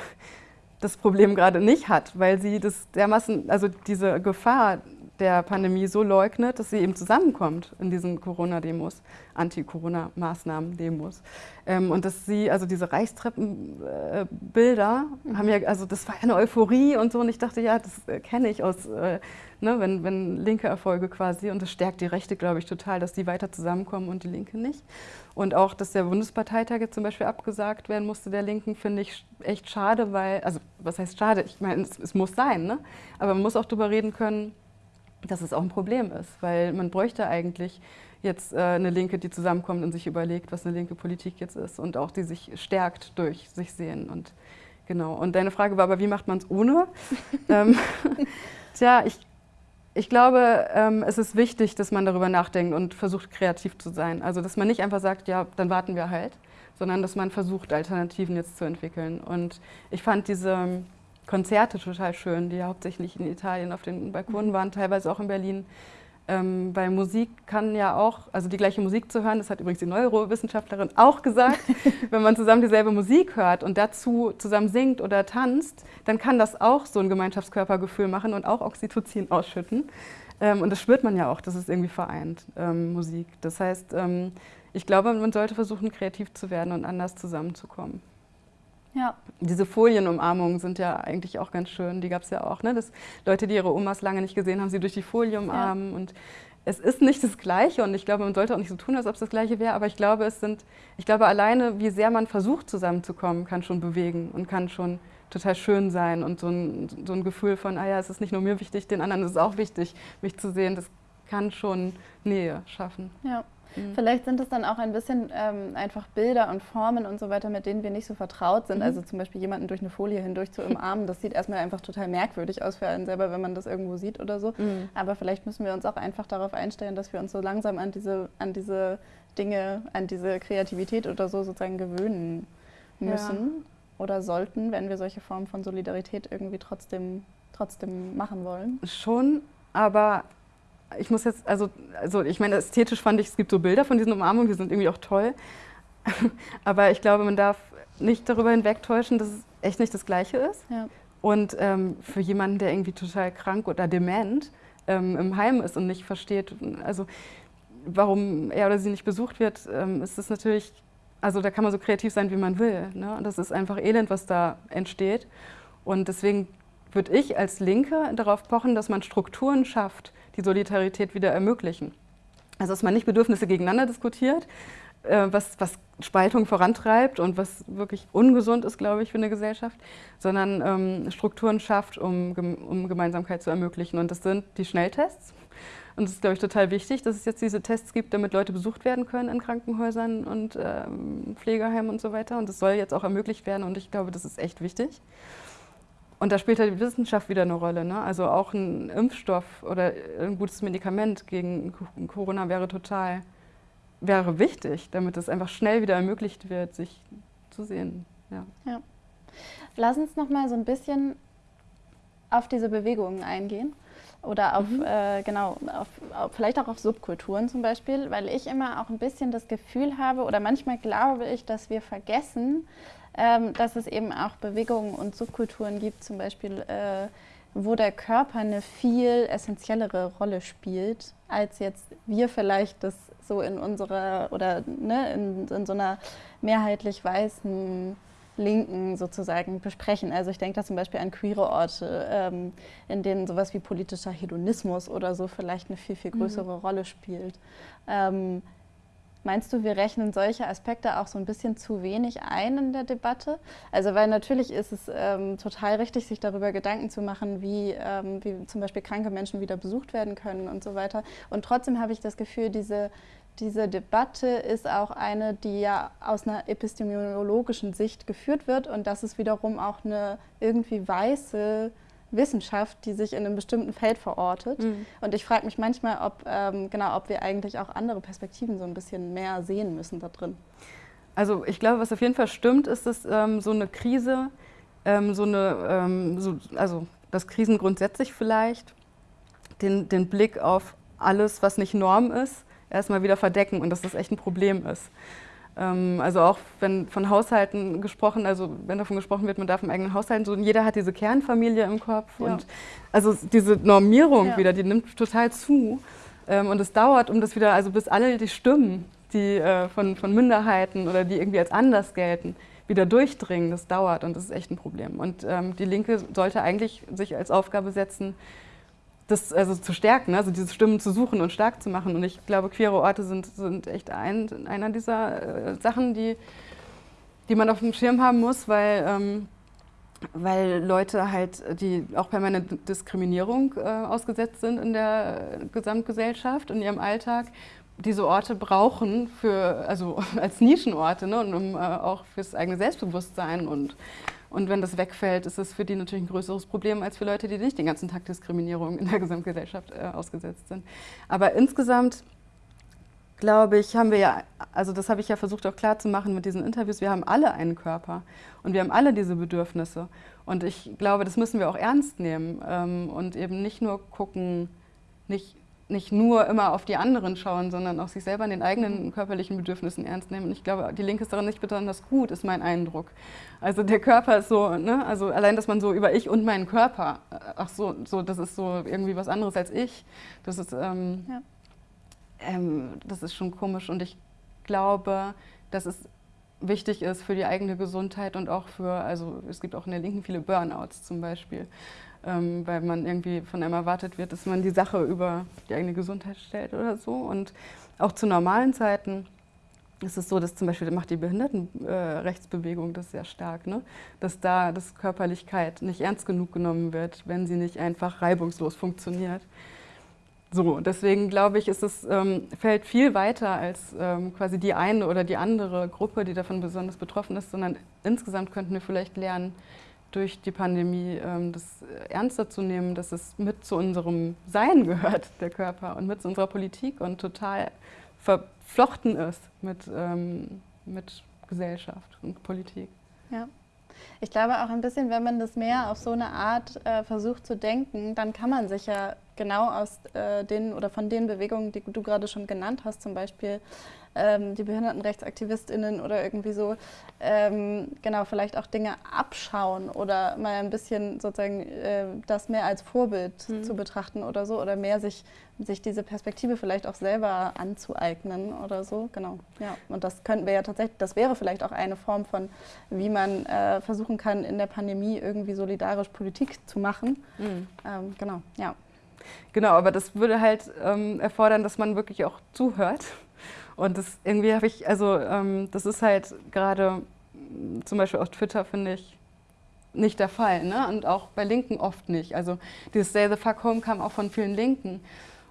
das Problem gerade nicht hat, weil sie das dermaßen, also diese Gefahr der Pandemie so leugnet, dass sie eben zusammenkommt in diesen Corona-Demos, Anti-Corona-Maßnahmen-Demos. Ähm, und dass sie, also diese Reichstreppenbilder, äh, haben ja, also das war eine Euphorie und so. Und ich dachte, ja, das äh, kenne ich aus, äh, ne, wenn, wenn linke Erfolge quasi. Und das stärkt die Rechte, glaube ich, total, dass die weiter zusammenkommen und die Linke nicht. Und auch, dass der Bundesparteitag jetzt zum Beispiel abgesagt werden musste, der Linken, finde ich echt schade, weil, also was heißt schade? Ich meine, es, es muss sein, ne? aber man muss auch darüber reden können, dass es auch ein Problem ist, weil man bräuchte eigentlich jetzt äh, eine Linke, die zusammenkommt und sich überlegt, was eine linke Politik jetzt ist und auch die sich stärkt durch sich sehen. Und genau. Und deine Frage war aber, wie macht man es ohne? ähm, tja, ich ich glaube, ähm, es ist wichtig, dass man darüber nachdenkt und versucht, kreativ zu sein. Also, dass man nicht einfach sagt, ja, dann warten wir halt, sondern dass man versucht, Alternativen jetzt zu entwickeln. Und ich fand diese Konzerte total schön, die hauptsächlich in Italien auf den Balkonen mhm. waren, teilweise auch in Berlin. Ähm, bei Musik kann ja auch, also die gleiche Musik zu hören, das hat übrigens die Neurowissenschaftlerin auch gesagt, wenn man zusammen dieselbe Musik hört und dazu zusammen singt oder tanzt, dann kann das auch so ein Gemeinschaftskörpergefühl machen und auch Oxytocin ausschütten. Ähm, und das spürt man ja auch, dass es irgendwie vereint, ähm, Musik. Das heißt, ähm, ich glaube, man sollte versuchen, kreativ zu werden und anders zusammenzukommen. Ja. Diese Folienumarmungen sind ja eigentlich auch ganz schön. Die gab es ja auch, ne? dass Leute, die ihre Omas lange nicht gesehen haben, sie durch die Folie umarmen. Ja. Und es ist nicht das Gleiche und ich glaube, man sollte auch nicht so tun, als ob es das Gleiche wäre. Aber ich glaube, es sind, ich glaube, alleine, wie sehr man versucht, zusammenzukommen, kann schon bewegen und kann schon total schön sein und so ein, so ein Gefühl von, ah ja, es ist nicht nur mir wichtig, den anderen ist es auch wichtig, mich zu sehen. Das kann schon Nähe schaffen. Ja. Mhm. Vielleicht sind es dann auch ein bisschen ähm, einfach Bilder und Formen und so weiter, mit denen wir nicht so vertraut sind. Mhm. Also zum Beispiel jemanden durch eine Folie hindurch zu umarmen, das sieht erstmal einfach total merkwürdig aus für einen selber, wenn man das irgendwo sieht oder so. Mhm. Aber vielleicht müssen wir uns auch einfach darauf einstellen, dass wir uns so langsam an diese, an diese Dinge, an diese Kreativität oder so sozusagen gewöhnen müssen ja. oder sollten, wenn wir solche Formen von Solidarität irgendwie trotzdem, trotzdem machen wollen. Schon, aber ich muss jetzt, also, also ich meine, ästhetisch fand ich, es gibt so Bilder von diesen Umarmungen, die sind irgendwie auch toll. Aber ich glaube, man darf nicht darüber hinwegtäuschen, dass es echt nicht das Gleiche ist. Ja. Und ähm, für jemanden, der irgendwie total krank oder dement ähm, im Heim ist und nicht versteht, also warum er oder sie nicht besucht wird, ähm, ist es natürlich, also da kann man so kreativ sein, wie man will. Ne? Und das ist einfach Elend, was da entsteht. Und deswegen würde ich als Linke darauf pochen, dass man Strukturen schafft, die Solidarität wieder ermöglichen. Also dass man nicht Bedürfnisse gegeneinander diskutiert, äh, was, was Spaltung vorantreibt und was wirklich ungesund ist, glaube ich, für eine Gesellschaft, sondern ähm, Strukturen schafft, um, um Gemeinsamkeit zu ermöglichen. Und das sind die Schnelltests. Und es ist, glaube ich, total wichtig, dass es jetzt diese Tests gibt, damit Leute besucht werden können in Krankenhäusern und ähm, Pflegeheimen und so weiter. Und das soll jetzt auch ermöglicht werden und ich glaube, das ist echt wichtig. Und da spielt halt die Wissenschaft wieder eine Rolle. Ne? Also auch ein Impfstoff oder ein gutes Medikament gegen Corona wäre total, wäre wichtig, damit es einfach schnell wieder ermöglicht wird, sich zu sehen. Ja. ja. Lass uns noch mal so ein bisschen auf diese Bewegungen eingehen. oder auf, mhm. äh, genau, auf, auf, vielleicht auch auf Subkulturen zum Beispiel, weil ich immer auch ein bisschen das Gefühl habe oder manchmal glaube ich, dass wir vergessen, ähm, dass es eben auch Bewegungen und Subkulturen gibt, zum Beispiel, äh, wo der Körper eine viel essentiellere Rolle spielt, als jetzt wir vielleicht das so in unserer oder ne, in, in so einer mehrheitlich weißen Linken sozusagen besprechen. Also ich denke da zum Beispiel an queere Orte, ähm, in denen sowas wie politischer Hedonismus oder so vielleicht eine viel, viel mhm. größere mhm. Rolle spielt. Ähm, Meinst du, wir rechnen solche Aspekte auch so ein bisschen zu wenig ein in der Debatte? Also weil natürlich ist es ähm, total richtig, sich darüber Gedanken zu machen, wie, ähm, wie zum Beispiel kranke Menschen wieder besucht werden können und so weiter. Und trotzdem habe ich das Gefühl, diese diese Debatte ist auch eine, die ja aus einer epistemologischen Sicht geführt wird und das ist wiederum auch eine irgendwie weiße Wissenschaft, die sich in einem bestimmten Feld verortet. Mhm. Und ich frage mich manchmal, ob, ähm, genau, ob wir eigentlich auch andere Perspektiven so ein bisschen mehr sehen müssen da drin. Also ich glaube, was auf jeden Fall stimmt, ist, dass ähm, so eine Krise, ähm, so eine, ähm, so, also dass Krisen grundsätzlich vielleicht den, den Blick auf alles, was nicht Norm ist, erstmal wieder verdecken und dass das echt ein Problem ist. Ähm, also auch wenn von Haushalten gesprochen, also wenn davon gesprochen wird, man darf im eigenen Haushalten, so jeder hat diese Kernfamilie im Kopf ja. und also diese Normierung ja. wieder, die nimmt total zu ähm, und es dauert, um das wieder, also bis alle die Stimmen, die äh, von, von Minderheiten oder die irgendwie als anders gelten, wieder durchdringen, das dauert und das ist echt ein Problem. Und ähm, die Linke sollte eigentlich sich als Aufgabe setzen, das also zu stärken, also diese Stimmen zu suchen und stark zu machen. Und ich glaube, queere Orte sind, sind echt ein, einer dieser äh, Sachen, die, die man auf dem Schirm haben muss, weil, ähm, weil Leute halt, die auch permanente Diskriminierung äh, ausgesetzt sind in der Gesamtgesellschaft, in ihrem Alltag, diese Orte brauchen für, also als Nischenorte ne, und um äh, auch fürs eigene Selbstbewusstsein und und wenn das wegfällt, ist es für die natürlich ein größeres Problem als für Leute, die nicht den ganzen Tag Diskriminierung in der Gesamtgesellschaft äh, ausgesetzt sind. Aber insgesamt glaube ich, haben wir ja, also das habe ich ja versucht auch klar zu machen mit diesen Interviews, wir haben alle einen Körper und wir haben alle diese Bedürfnisse. Und ich glaube, das müssen wir auch ernst nehmen ähm, und eben nicht nur gucken, nicht nicht nur immer auf die anderen schauen, sondern auch sich selber an den eigenen körperlichen Bedürfnissen ernst nehmen. Und ich glaube, die Linke ist daran nicht besonders gut, ist mein Eindruck. Also der Körper ist so, ne? also allein, dass man so über ich und meinen Körper, ach so, so das ist so irgendwie was anderes als ich, das ist, ähm, ja. ähm, das ist schon komisch. Und ich glaube, dass es wichtig ist für die eigene Gesundheit und auch für, also es gibt auch in der Linken viele Burnouts zum Beispiel ähm, weil man irgendwie von einem erwartet wird, dass man die Sache über die eigene Gesundheit stellt oder so. Und auch zu normalen Zeiten ist es so, dass zum Beispiel macht die Behindertenrechtsbewegung äh, das sehr stark, ne? dass da das Körperlichkeit nicht ernst genug genommen wird, wenn sie nicht einfach reibungslos funktioniert. So, deswegen glaube ich, ist es, ähm, fällt viel weiter als ähm, quasi die eine oder die andere Gruppe, die davon besonders betroffen ist, sondern insgesamt könnten wir vielleicht lernen, durch die Pandemie ähm, das ernster zu nehmen, dass es mit zu unserem Sein gehört, der Körper, und mit zu unserer Politik und total verflochten ist mit, ähm, mit Gesellschaft und Politik. Ja. Ich glaube auch ein bisschen, wenn man das mehr auf so eine Art äh, versucht zu denken, dann kann man sich ja genau aus äh, den oder von den Bewegungen, die du gerade schon genannt hast, zum Beispiel ähm, die BehindertenrechtsaktivistInnen oder irgendwie so, ähm, genau, vielleicht auch Dinge abschauen oder mal ein bisschen sozusagen äh, das mehr als Vorbild mhm. zu betrachten oder so oder mehr sich, sich diese Perspektive vielleicht auch selber anzueignen oder so, genau. Ja, und das könnten wir ja tatsächlich, das wäre vielleicht auch eine Form von, wie man äh, versuchen kann, in der Pandemie irgendwie solidarisch Politik zu machen. Mhm. Ähm, genau, ja. Genau, aber das würde halt ähm, erfordern, dass man wirklich auch zuhört und das irgendwie habe ich, also ähm, das ist halt gerade mm, zum Beispiel auf Twitter, finde ich, nicht der Fall. Ne? Und auch bei Linken oft nicht. Also dieses Say the fuck home kam auch von vielen Linken.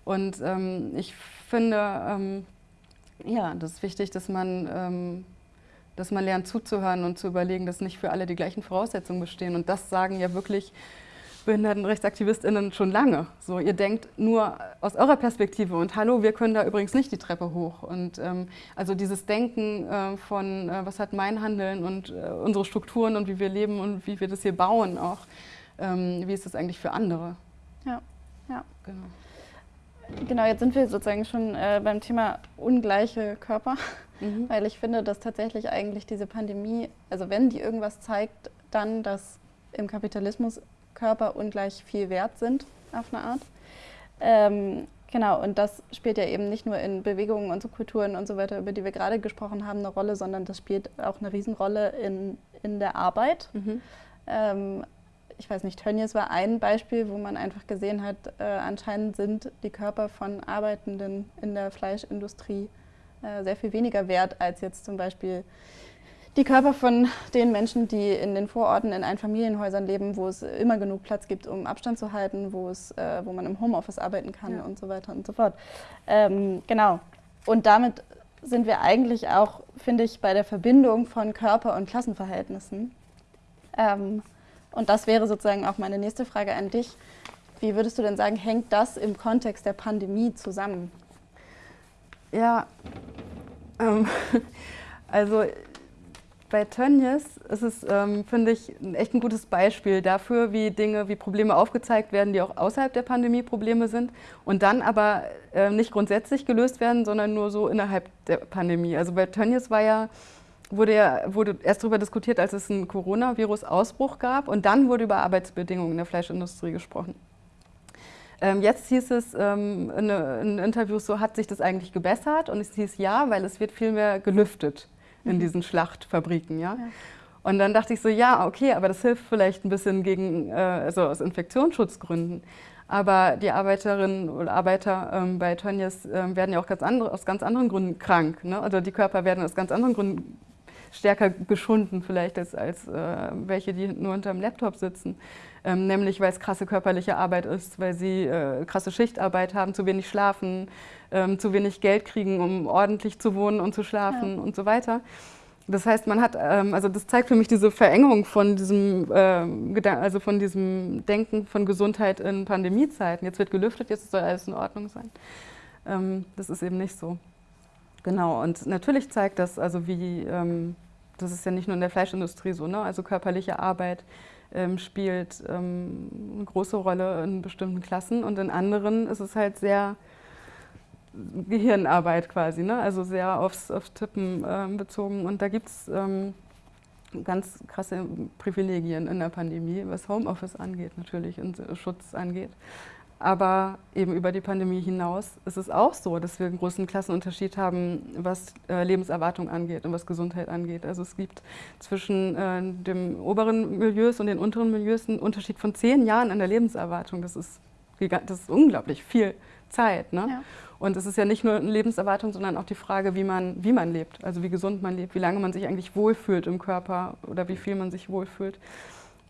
Und ähm, ich finde, ähm, ja, das ist wichtig, dass man, ähm, dass man lernt zuzuhören und zu überlegen, dass nicht für alle die gleichen Voraussetzungen bestehen. Und das sagen ja wirklich BehindertenrechtsaktivistInnen schon lange. So, ihr denkt nur aus eurer Perspektive und hallo, wir können da übrigens nicht die Treppe hoch. Und ähm, also dieses Denken äh, von, äh, was hat mein Handeln und äh, unsere Strukturen und wie wir leben und wie wir das hier bauen auch, ähm, wie ist das eigentlich für andere? Ja. Ja. Genau. Genau, jetzt sind wir sozusagen schon äh, beim Thema ungleiche Körper, mhm. weil ich finde, dass tatsächlich eigentlich diese Pandemie, also wenn die irgendwas zeigt, dann, dass im Kapitalismus Körper ungleich viel wert sind, auf eine Art. Ähm, genau, und das spielt ja eben nicht nur in Bewegungen und Subkulturen und so weiter, über die wir gerade gesprochen haben, eine Rolle, sondern das spielt auch eine Riesenrolle in, in der Arbeit. Mhm. Ähm, ich weiß nicht, Tönnies war ein Beispiel, wo man einfach gesehen hat, äh, anscheinend sind die Körper von Arbeitenden in der Fleischindustrie äh, sehr viel weniger wert als jetzt zum Beispiel die Körper von den Menschen, die in den Vororten in Einfamilienhäusern leben, wo es immer genug Platz gibt, um Abstand zu halten, wo, es, äh, wo man im Homeoffice arbeiten kann ja. und so weiter und so fort. Ähm, genau. Und damit sind wir eigentlich auch, finde ich, bei der Verbindung von Körper- und Klassenverhältnissen. Ähm, und das wäre sozusagen auch meine nächste Frage an dich. Wie würdest du denn sagen, hängt das im Kontext der Pandemie zusammen? Ja, ähm, also bei Tönnies ist es, ähm, finde ich, echt ein gutes Beispiel dafür, wie Dinge, wie Probleme aufgezeigt werden, die auch außerhalb der Pandemie Probleme sind und dann aber äh, nicht grundsätzlich gelöst werden, sondern nur so innerhalb der Pandemie. Also bei Tönnies war ja, wurde ja wurde erst darüber diskutiert, als es einen Coronavirus-Ausbruch gab und dann wurde über Arbeitsbedingungen in der Fleischindustrie gesprochen. Ähm, jetzt hieß es ähm, in, in Interviews so, hat sich das eigentlich gebessert? Und es hieß ja, weil es wird viel mehr gelüftet in mhm. diesen Schlachtfabriken. Ja? ja? Und dann dachte ich so, ja, okay, aber das hilft vielleicht ein bisschen gegen, äh, also aus Infektionsschutzgründen. Aber die Arbeiterinnen oder Arbeiter ähm, bei Tönnies äh, werden ja auch ganz andere, aus ganz anderen Gründen krank. Ne? Also die Körper werden aus ganz anderen Gründen stärker geschunden vielleicht als, als äh, welche, die nur unter dem Laptop sitzen. Ähm, nämlich weil es krasse körperliche Arbeit ist, weil sie äh, krasse Schichtarbeit haben, zu wenig schlafen, ähm, zu wenig Geld kriegen, um ordentlich zu wohnen und zu schlafen ja. und so weiter. Das heißt, man hat, ähm, also das zeigt für mich diese Verengung von diesem, äh, also von diesem Denken von Gesundheit in Pandemiezeiten. Jetzt wird gelüftet, jetzt soll alles in Ordnung sein. Ähm, das ist eben nicht so. Genau, und natürlich zeigt das, also wie, ähm, das ist ja nicht nur in der Fleischindustrie so, ne? also körperliche Arbeit ähm, spielt ähm, eine große Rolle in bestimmten Klassen und in anderen ist es halt sehr Gehirnarbeit quasi, ne? also sehr aufs, aufs Tippen ähm, bezogen und da gibt es ähm, ganz krasse Privilegien in der Pandemie, was Homeoffice angeht natürlich und Schutz angeht. Aber eben über die Pandemie hinaus ist es auch so, dass wir einen großen Klassenunterschied haben, was äh, Lebenserwartung angeht und was Gesundheit angeht. Also es gibt zwischen äh, dem oberen Milieus und den unteren Milieus einen Unterschied von zehn Jahren an der Lebenserwartung. Das ist, das ist unglaublich viel Zeit. Ne? Ja. Und es ist ja nicht nur eine Lebenserwartung, sondern auch die Frage, wie man, wie man lebt, also wie gesund man lebt, wie lange man sich eigentlich wohlfühlt im Körper oder wie viel man sich wohlfühlt.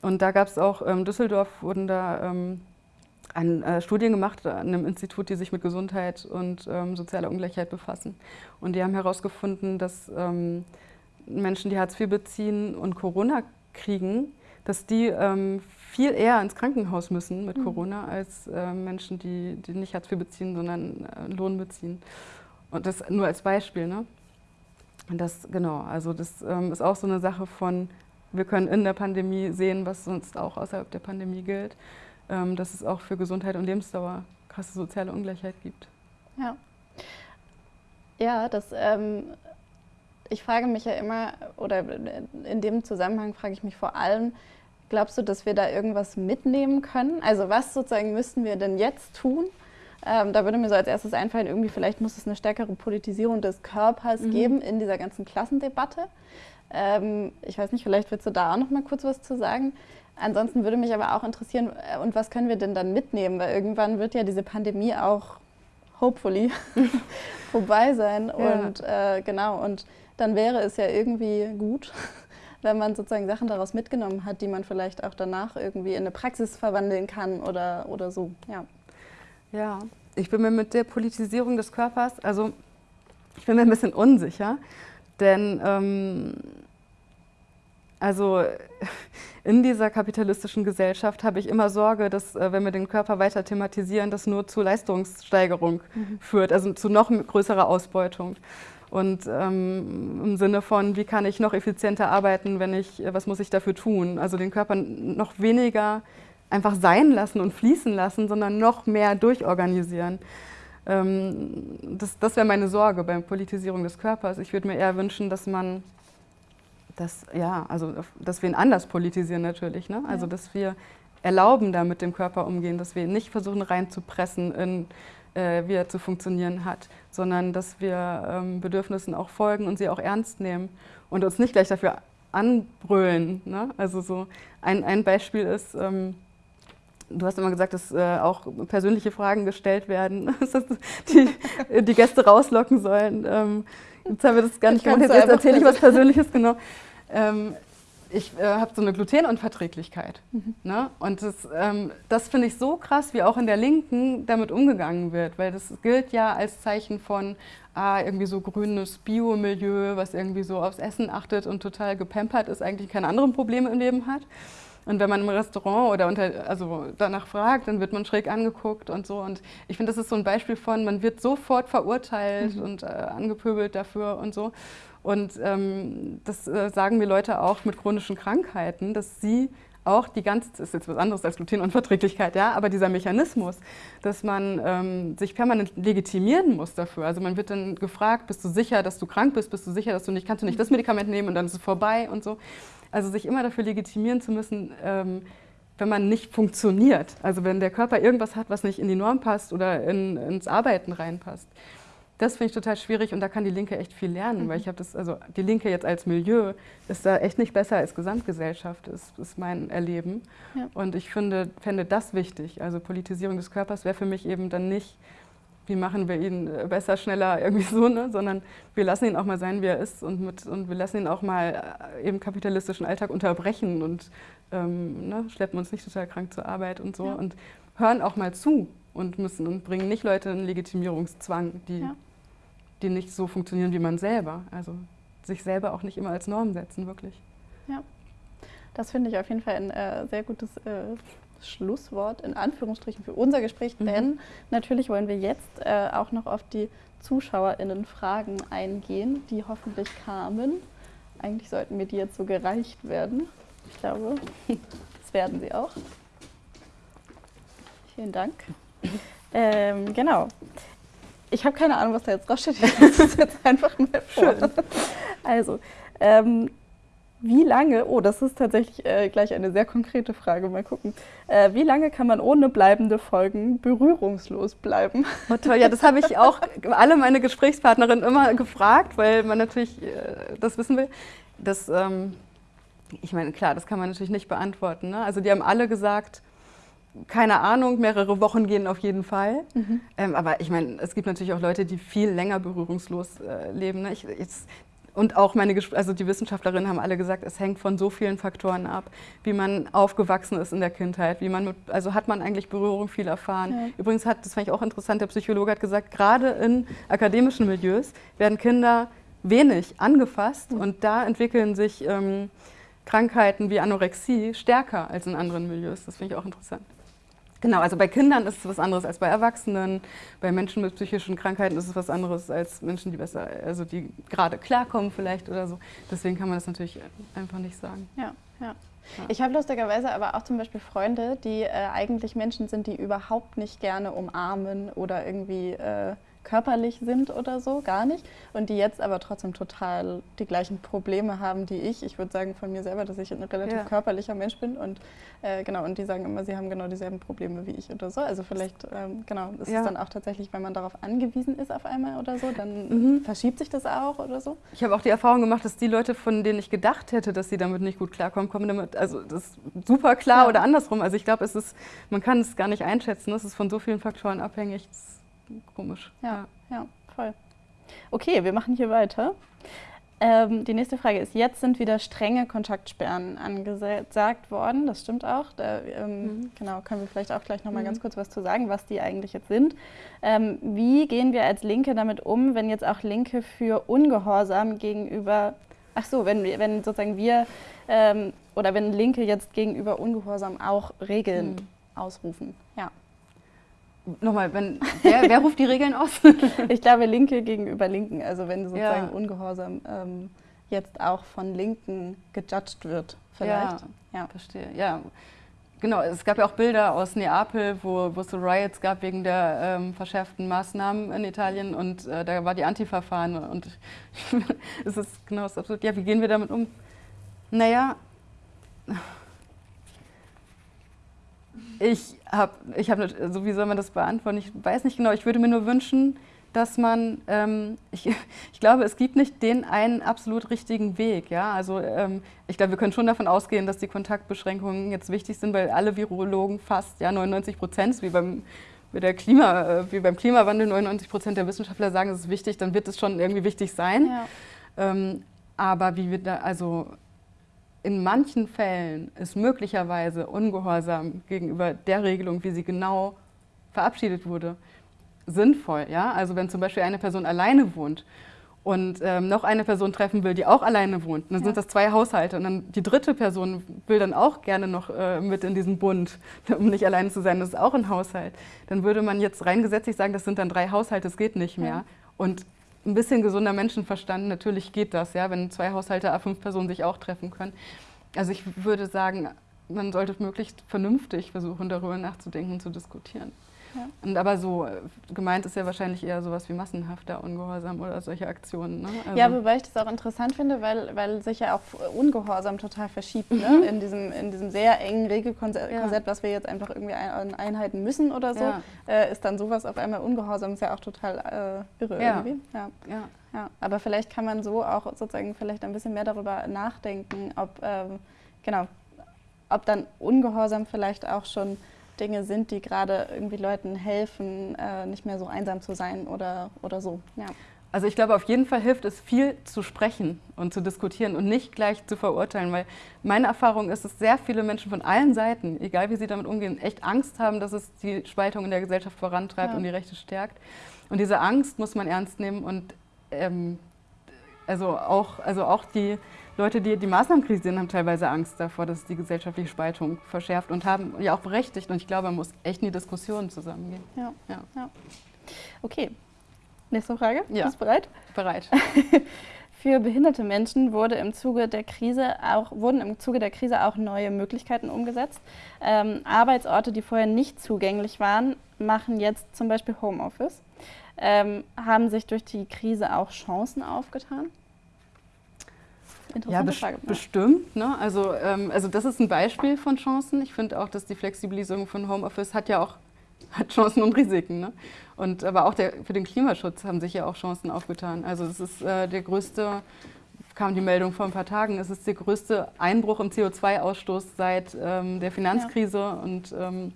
Und da gab es auch, in ähm, Düsseldorf wurden da ähm, an äh, Studien gemacht an einem Institut, die sich mit Gesundheit und ähm, sozialer Ungleichheit befassen. Und die haben herausgefunden, dass ähm, Menschen, die Hartz IV beziehen und Corona kriegen, dass die ähm, viel eher ins Krankenhaus müssen mit mhm. Corona als äh, Menschen, die, die nicht Hartz IV beziehen, sondern äh, Lohn beziehen. Und das nur als Beispiel. Ne? Und das, genau, also das ähm, ist auch so eine Sache von, wir können in der Pandemie sehen, was sonst auch außerhalb der Pandemie gilt. Ähm, dass es auch für Gesundheit und Lebensdauer krasse soziale Ungleichheit gibt. Ja, ja das, ähm, ich frage mich ja immer, oder in dem Zusammenhang frage ich mich vor allem, glaubst du, dass wir da irgendwas mitnehmen können? Also was sozusagen müssten wir denn jetzt tun? Ähm, da würde mir so als erstes einfallen, irgendwie vielleicht muss es eine stärkere Politisierung des Körpers mhm. geben in dieser ganzen Klassendebatte. Ähm, ich weiß nicht, vielleicht willst du da auch noch mal kurz was zu sagen. Ansonsten würde mich aber auch interessieren, äh, und was können wir denn dann mitnehmen? Weil irgendwann wird ja diese Pandemie auch hopefully vorbei sein. Ja. Und äh, genau, und dann wäre es ja irgendwie gut, wenn man sozusagen Sachen daraus mitgenommen hat, die man vielleicht auch danach irgendwie in eine Praxis verwandeln kann oder, oder so. Ja. ja, ich bin mir mit der Politisierung des Körpers, also ich bin mir ein bisschen unsicher, denn ähm, also in dieser kapitalistischen Gesellschaft habe ich immer Sorge, dass äh, wenn wir den Körper weiter thematisieren, das nur zu Leistungssteigerung mhm. führt, also zu noch größerer Ausbeutung. Und ähm, im Sinne von, wie kann ich noch effizienter arbeiten, wenn ich, was muss ich dafür tun? Also den Körper noch weniger einfach sein lassen und fließen lassen, sondern noch mehr durchorganisieren. Ähm, das das wäre meine Sorge bei Politisierung des Körpers. Ich würde mir eher wünschen, dass man das, ja, also dass wir ihn anders politisieren natürlich. Ne? Also dass wir erlauben, da mit dem Körper umgehen, dass wir ihn nicht versuchen reinzupressen in äh, wie er zu funktionieren hat, sondern dass wir ähm, Bedürfnissen auch folgen und sie auch ernst nehmen und uns nicht gleich dafür anbrüllen. Ne? Also so ein, ein Beispiel ist, ähm, du hast immer gesagt, dass äh, auch persönliche Fragen gestellt werden, dass die, die Gäste rauslocken sollen. Ähm, jetzt haben wir das gar nicht gemacht, jetzt, jetzt erzähle ich was Persönliches, genau. Ähm, ich äh, habe so eine Glutenunverträglichkeit. Mhm. Ne? Und das, ähm, das finde ich so krass, wie auch in der Linken damit umgegangen wird, weil das gilt ja als Zeichen von ah, irgendwie so grünes Biomilieu, was irgendwie so aufs Essen achtet und total gepampert ist, eigentlich keine anderen Probleme im Leben hat. Und wenn man im Restaurant oder unter, also danach fragt, dann wird man schräg angeguckt und so. Und ich finde, das ist so ein Beispiel von, man wird sofort verurteilt mhm. und äh, angepöbelt dafür und so. Und ähm, das äh, sagen mir Leute auch mit chronischen Krankheiten, dass sie auch die ganze, das ist jetzt was anderes als Glutenunverträglichkeit, ja, aber dieser Mechanismus, dass man ähm, sich permanent legitimieren muss dafür. Also man wird dann gefragt, bist du sicher, dass du krank bist, bist du sicher, dass du nicht, kannst du nicht das Medikament nehmen und dann ist es vorbei und so. Also sich immer dafür legitimieren zu müssen, ähm, wenn man nicht funktioniert. Also wenn der Körper irgendwas hat, was nicht in die Norm passt oder in, ins Arbeiten reinpasst. Das finde ich total schwierig und da kann die Linke echt viel lernen, mhm. weil ich habe das, also die Linke jetzt als Milieu ist da echt nicht besser als Gesamtgesellschaft, ist, ist mein Erleben. Ja. Und ich finde, fände das wichtig. Also Politisierung des Körpers wäre für mich eben dann nicht, wie machen wir ihn äh, besser, schneller, irgendwie so, ne? sondern wir lassen ihn auch mal sein, wie er ist und, mit, und wir lassen ihn auch mal äh, im kapitalistischen Alltag unterbrechen und ähm, ne? schleppen uns nicht total krank zur Arbeit und so ja. und hören auch mal zu und müssen und bringen nicht Leute in Legitimierungszwang, die ja die nicht so funktionieren wie man selber. Also sich selber auch nicht immer als Norm setzen, wirklich. Ja, das finde ich auf jeden Fall ein äh, sehr gutes äh, Schlusswort in Anführungsstrichen für unser Gespräch, mhm. denn natürlich wollen wir jetzt äh, auch noch auf die ZuschauerInnen Fragen eingehen, die hoffentlich kamen. Eigentlich sollten mir die jetzt so gereicht werden. Ich glaube, das werden sie auch. Vielen Dank. Ähm, genau. Ich habe keine Ahnung, was da jetzt draufsteht. Ich lese es jetzt einfach mal vor. Schön. Also, ähm, wie lange, oh, das ist tatsächlich äh, gleich eine sehr konkrete Frage, mal gucken. Äh, wie lange kann man ohne bleibende Folgen berührungslos bleiben? Oh, toll, ja, das habe ich auch alle meine Gesprächspartnerinnen immer gefragt, weil man natürlich äh, das wissen will. Das, ähm, ich meine, klar, das kann man natürlich nicht beantworten. Ne? Also die haben alle gesagt, keine Ahnung, mehrere Wochen gehen auf jeden Fall. Mhm. Ähm, aber ich meine, es gibt natürlich auch Leute, die viel länger berührungslos äh, leben. Ne? Ich, jetzt, und auch meine, also die Wissenschaftlerinnen haben alle gesagt, es hängt von so vielen Faktoren ab, wie man aufgewachsen ist in der Kindheit, wie man mit, also hat man eigentlich Berührung viel erfahren. Ja. Übrigens hat, das fand ich auch interessant, der Psychologe hat gesagt, gerade in akademischen Milieus werden Kinder wenig angefasst mhm. und da entwickeln sich ähm, Krankheiten wie Anorexie stärker als in anderen Milieus. Das finde ich auch interessant. Genau, also bei Kindern ist es was anderes als bei Erwachsenen. Bei Menschen mit psychischen Krankheiten ist es was anderes als Menschen, die besser, also die gerade klarkommen vielleicht oder so. Deswegen kann man das natürlich einfach nicht sagen. Ja, ja. Ja. Ich habe lustigerweise aber auch zum Beispiel Freunde, die äh, eigentlich Menschen sind, die überhaupt nicht gerne umarmen oder irgendwie äh, körperlich sind oder so, gar nicht. Und die jetzt aber trotzdem total die gleichen Probleme haben, die ich. Ich würde sagen von mir selber, dass ich ein relativ ja. körperlicher Mensch bin. Und äh, genau, und die sagen immer, sie haben genau dieselben Probleme wie ich oder so. Also vielleicht, ähm, genau, ist ja. es dann auch tatsächlich, wenn man darauf angewiesen ist auf einmal oder so, dann mhm. verschiebt sich das auch oder so. Ich habe auch die Erfahrung gemacht, dass die Leute, von denen ich gedacht hätte, dass sie damit nicht gut klarkommen, kommen damit, also das ist super klar ja. oder andersrum. Also ich glaube, es ist, man kann es gar nicht einschätzen. Es ist von so vielen Faktoren abhängig. Das komisch. Ja, ja, voll. Okay, wir machen hier weiter. Ähm, die nächste Frage ist, jetzt sind wieder strenge Kontaktsperren angesagt worden, das stimmt auch. Da, ähm, mhm. Genau, können wir vielleicht auch gleich nochmal mhm. ganz kurz was zu sagen, was die eigentlich jetzt sind. Ähm, wie gehen wir als Linke damit um, wenn jetzt auch Linke für Ungehorsam gegenüber, ach so, wenn, wenn sozusagen wir ähm, oder wenn Linke jetzt gegenüber Ungehorsam auch Regeln mhm. ausrufen? Ja. Nochmal, wenn, wer, wer, ruft die Regeln aus? ich glaube, Linke gegenüber Linken. Also wenn sozusagen ja. Ungehorsam ähm, jetzt auch von Linken gejudged wird, vielleicht. Ja, ja. verstehe. Ja. Genau, es gab ja auch Bilder aus Neapel, wo, wo es so Riots gab wegen der ähm, verschärften Maßnahmen in Italien und äh, da war die Antifa-Fahne und es ist genau das absurd. Ja, wie gehen wir damit um? Naja, ich habe, ich hab, also wie soll man das beantworten? Ich weiß nicht genau, ich würde mir nur wünschen, dass man, ähm, ich, ich glaube, es gibt nicht den einen absolut richtigen Weg. Ja? Also ähm, ich glaube, wir können schon davon ausgehen, dass die Kontaktbeschränkungen jetzt wichtig sind, weil alle Virologen fast, ja 99 Prozent, wie beim, der Klima, äh, wie beim Klimawandel 99 Prozent der Wissenschaftler sagen, es ist wichtig, dann wird es schon irgendwie wichtig sein. Ja. Ähm, aber wie wir da, also in manchen Fällen ist möglicherweise Ungehorsam gegenüber der Regelung, wie sie genau verabschiedet wurde, sinnvoll. Ja? Also wenn zum Beispiel eine Person alleine wohnt und ähm, noch eine Person treffen will, die auch alleine wohnt, dann ja. sind das zwei Haushalte und dann die dritte Person will dann auch gerne noch äh, mit in diesen Bund, um nicht alleine zu sein, das ist auch ein Haushalt. Dann würde man jetzt rein gesetzlich sagen, das sind dann drei Haushalte, das geht nicht mehr. Ja. Und ein bisschen gesunder Menschenverstand, natürlich geht das, ja, wenn zwei Haushalte, fünf Personen sich auch treffen können. Also ich würde sagen, man sollte möglichst vernünftig versuchen, darüber nachzudenken und zu diskutieren. Ja. Und aber so äh, gemeint ist ja wahrscheinlich eher sowas wie massenhafter Ungehorsam oder solche Aktionen. Ne? Also ja, wobei ich das auch interessant finde, weil, weil sich ja auch Ungehorsam total verschiebt. Ne? Mhm. In, diesem, in diesem sehr engen Regelkonzept, ja. was wir jetzt einfach irgendwie ein, einhalten müssen oder so, ja. äh, ist dann sowas auf einmal Ungehorsam, ist ja auch total äh, irre irgendwie. Ja. Ja. Ja. Aber vielleicht kann man so auch sozusagen vielleicht ein bisschen mehr darüber nachdenken, ob, ähm, genau, ob dann Ungehorsam vielleicht auch schon Dinge sind, die gerade irgendwie Leuten helfen, äh, nicht mehr so einsam zu sein oder, oder so. Ja. Also ich glaube, auf jeden Fall hilft es, viel zu sprechen und zu diskutieren und nicht gleich zu verurteilen, weil meine Erfahrung ist, dass sehr viele Menschen von allen Seiten, egal wie sie damit umgehen, echt Angst haben, dass es die Spaltung in der Gesellschaft vorantreibt ja. und die Rechte stärkt. Und diese Angst muss man ernst nehmen und ähm, also, auch, also auch die Leute, die die Maßnahmen kritisieren, haben teilweise Angst davor, dass die gesellschaftliche Spaltung verschärft und haben ja auch berechtigt. Und ich glaube, man muss echt in die Diskussion zusammengehen. Ja. ja. ja. Okay. Nächste Frage. Ja. Bist du bereit? Bereit. Für behinderte Menschen wurde im Zuge der Krise auch, wurden im Zuge der Krise auch neue Möglichkeiten umgesetzt. Ähm, Arbeitsorte, die vorher nicht zugänglich waren, machen jetzt zum Beispiel Homeoffice. Ähm, haben sich durch die Krise auch Chancen aufgetan? Interessante ja, Frage. Bestimmt. Ne? Also, ähm, also das ist ein Beispiel von Chancen. Ich finde auch, dass die Flexibilisierung von Homeoffice hat ja auch hat Chancen und Risiken. Ne? Und, aber auch der, für den Klimaschutz haben sich ja auch Chancen aufgetan. Also es ist äh, der größte, kam die Meldung vor ein paar Tagen, es ist der größte Einbruch im CO2-Ausstoß seit ähm, der Finanzkrise. Ja. Und ähm,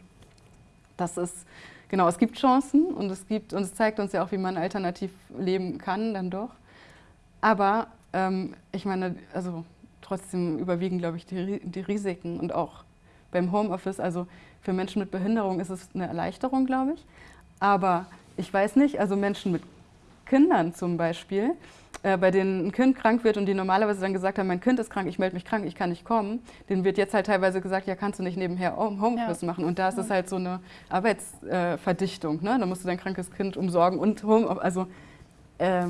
das ist, genau, es gibt Chancen und es, gibt, und es zeigt uns ja auch, wie man alternativ leben kann, dann doch. Aber ähm, ich meine, also trotzdem überwiegen, glaube ich, die, die Risiken und auch beim Homeoffice, also für Menschen mit Behinderung ist es eine Erleichterung, glaube ich. Aber ich weiß nicht, also Menschen mit Kindern zum Beispiel, äh, bei denen ein Kind krank wird und die normalerweise dann gesagt haben, mein Kind ist krank, ich melde mich krank, ich kann nicht kommen, denen wird jetzt halt teilweise gesagt, ja, kannst du nicht nebenher Homeoffice ja. machen. Und da ist ja. es halt so eine Arbeitsverdichtung. Äh, ne? Da musst du dein krankes Kind umsorgen und Homeoffice, also äh,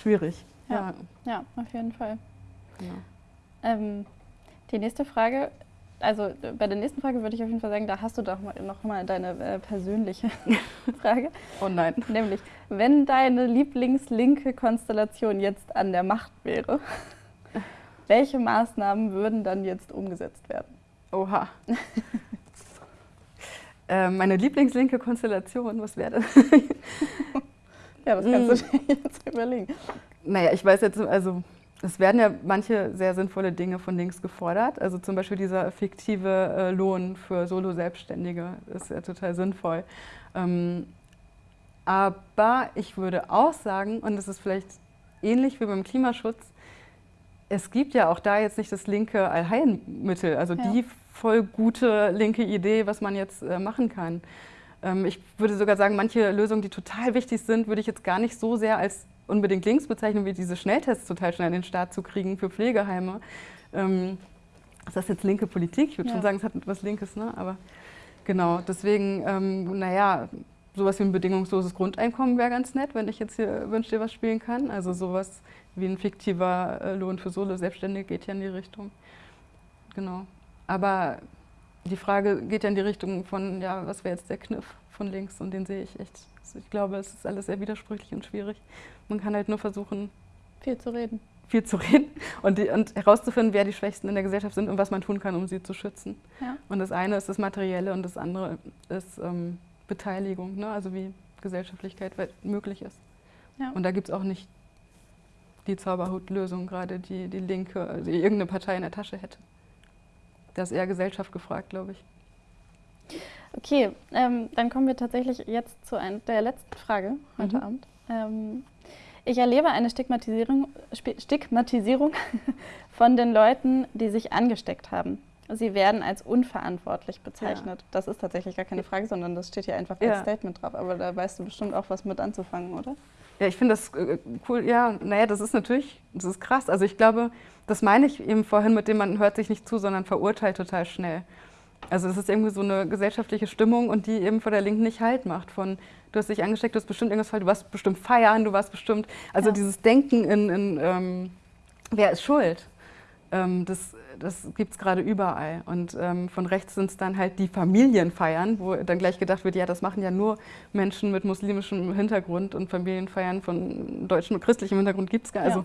schwierig. Ja, ja auf jeden Fall. Ja. Ähm, die nächste Frage, also bei der nächsten Frage würde ich auf jeden Fall sagen, da hast du doch mal, noch mal deine äh, persönliche Frage. Oh nein. Nämlich, wenn deine Lieblingslinke Konstellation jetzt an der Macht wäre, welche Maßnahmen würden dann jetzt umgesetzt werden? Oha. äh, meine Lieblingslinke Konstellation, was wäre das? ja, das kannst du hm. dir jetzt überlegen. Naja, ich weiß jetzt, also es werden ja manche sehr sinnvolle Dinge von links gefordert. Also zum Beispiel dieser fiktive äh, Lohn für Solo-Selbstständige ist ja total sinnvoll. Ähm, aber ich würde auch sagen, und das ist vielleicht ähnlich wie beim Klimaschutz, es gibt ja auch da jetzt nicht das linke Allheilmittel, also ja. die voll gute linke Idee, was man jetzt äh, machen kann. Ähm, ich würde sogar sagen, manche Lösungen, die total wichtig sind, würde ich jetzt gar nicht so sehr als unbedingt links bezeichnen, wie diese Schnelltests total schnell in den Staat zu kriegen für Pflegeheime. Ähm, ist das jetzt linke Politik? Ich würde ja. schon sagen, es hat etwas Linkes, ne? aber genau, deswegen, ähm, naja, sowas wie ein bedingungsloses Grundeinkommen wäre ganz nett, wenn ich jetzt hier Wünsch dir was spielen kann. Also sowas wie ein fiktiver äh, Lohn für Solo-Selbstständige geht ja in die Richtung. Genau. Aber die Frage geht ja in die Richtung von, ja, was wäre jetzt der Kniff von links und den sehe ich echt. Also ich glaube, es ist alles sehr widersprüchlich und schwierig. Man kann halt nur versuchen, viel zu reden. Viel zu reden und, die, und herauszufinden, wer die Schwächsten in der Gesellschaft sind und was man tun kann, um sie zu schützen. Ja. Und das eine ist das Materielle und das andere ist ähm, Beteiligung, ne? also wie Gesellschaftlichkeit möglich ist. Ja. Und da gibt es auch nicht die Zauberhutlösung gerade, die die Linke, also irgendeine Partei in der Tasche hätte. Da ist eher Gesellschaft gefragt, glaube ich. Okay, ähm, dann kommen wir tatsächlich jetzt zu ein, der letzten Frage heute mhm. Abend. Ähm, ich erlebe eine Stigmatisierung, Stigmatisierung von den Leuten, die sich angesteckt haben. Sie werden als unverantwortlich bezeichnet. Ja. Das ist tatsächlich gar keine Frage, sondern das steht hier einfach als ja. Statement drauf. Aber da weißt du bestimmt auch was mit anzufangen, oder? Ja, ich finde das äh, cool. Ja, naja, das ist natürlich, das ist krass. Also ich glaube, das meine ich eben vorhin mit dem, man hört sich nicht zu, sondern verurteilt total schnell. Also es ist irgendwie so eine gesellschaftliche Stimmung und die eben vor der Linken nicht Halt macht. Von, du hast dich angesteckt, du hast bestimmt irgendwas falsch, du warst bestimmt feiern, du warst bestimmt, also ja. dieses Denken in, in ähm, wer ist schuld, ähm, das, das gibt es gerade überall. Und ähm, von rechts sind es dann halt die Familienfeiern, wo dann gleich gedacht wird, ja, das machen ja nur Menschen mit muslimischem Hintergrund und Familienfeiern von deutschem und christlichem Hintergrund gibt es gar nicht. Ja.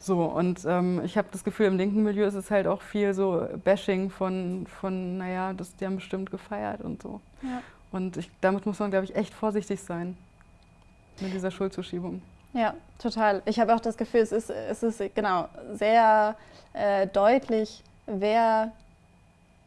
So, und ähm, ich habe das Gefühl, im linken Milieu ist es halt auch viel so Bashing von, von naja, das, die haben bestimmt gefeiert und so. Ja. Und ich, damit muss man, glaube ich, echt vorsichtig sein mit dieser Schuldzuschiebung. Ja, total. Ich habe auch das Gefühl, es ist, es ist genau sehr äh, deutlich, wer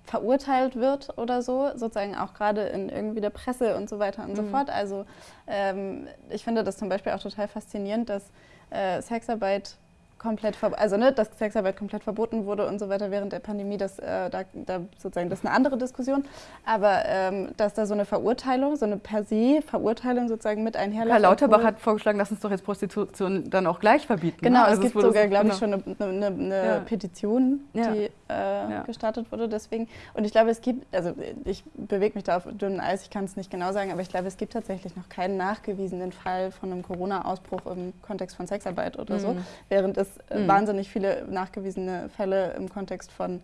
verurteilt wird oder so, sozusagen auch gerade in irgendwie der Presse und so weiter und mhm. so fort. Also ähm, ich finde das zum Beispiel auch total faszinierend, dass äh, Sexarbeit komplett, also ne, dass Sexarbeit komplett verboten wurde und so weiter während der Pandemie, das, äh, da, da, sozusagen, das ist eine andere Diskussion. Aber ähm, dass da so eine Verurteilung, so eine per se Verurteilung sozusagen mit einherläuft. Karl Lauterbach hat vorgeschlagen, lass uns doch jetzt Prostitution dann auch gleich verbieten. Genau, ne? also es gibt sogar, glaube ich, genau. schon eine, eine, eine ja. Petition, die ja. Äh, ja. gestartet wurde. Deswegen. Und ich glaube, es gibt, also ich bewege mich da auf dünnem Eis, ich kann es nicht genau sagen, aber ich glaube, es gibt tatsächlich noch keinen nachgewiesenen Fall von einem Corona-Ausbruch im Kontext von Sexarbeit oder mhm. so, während es mhm. wahnsinnig viele nachgewiesene Fälle im Kontext von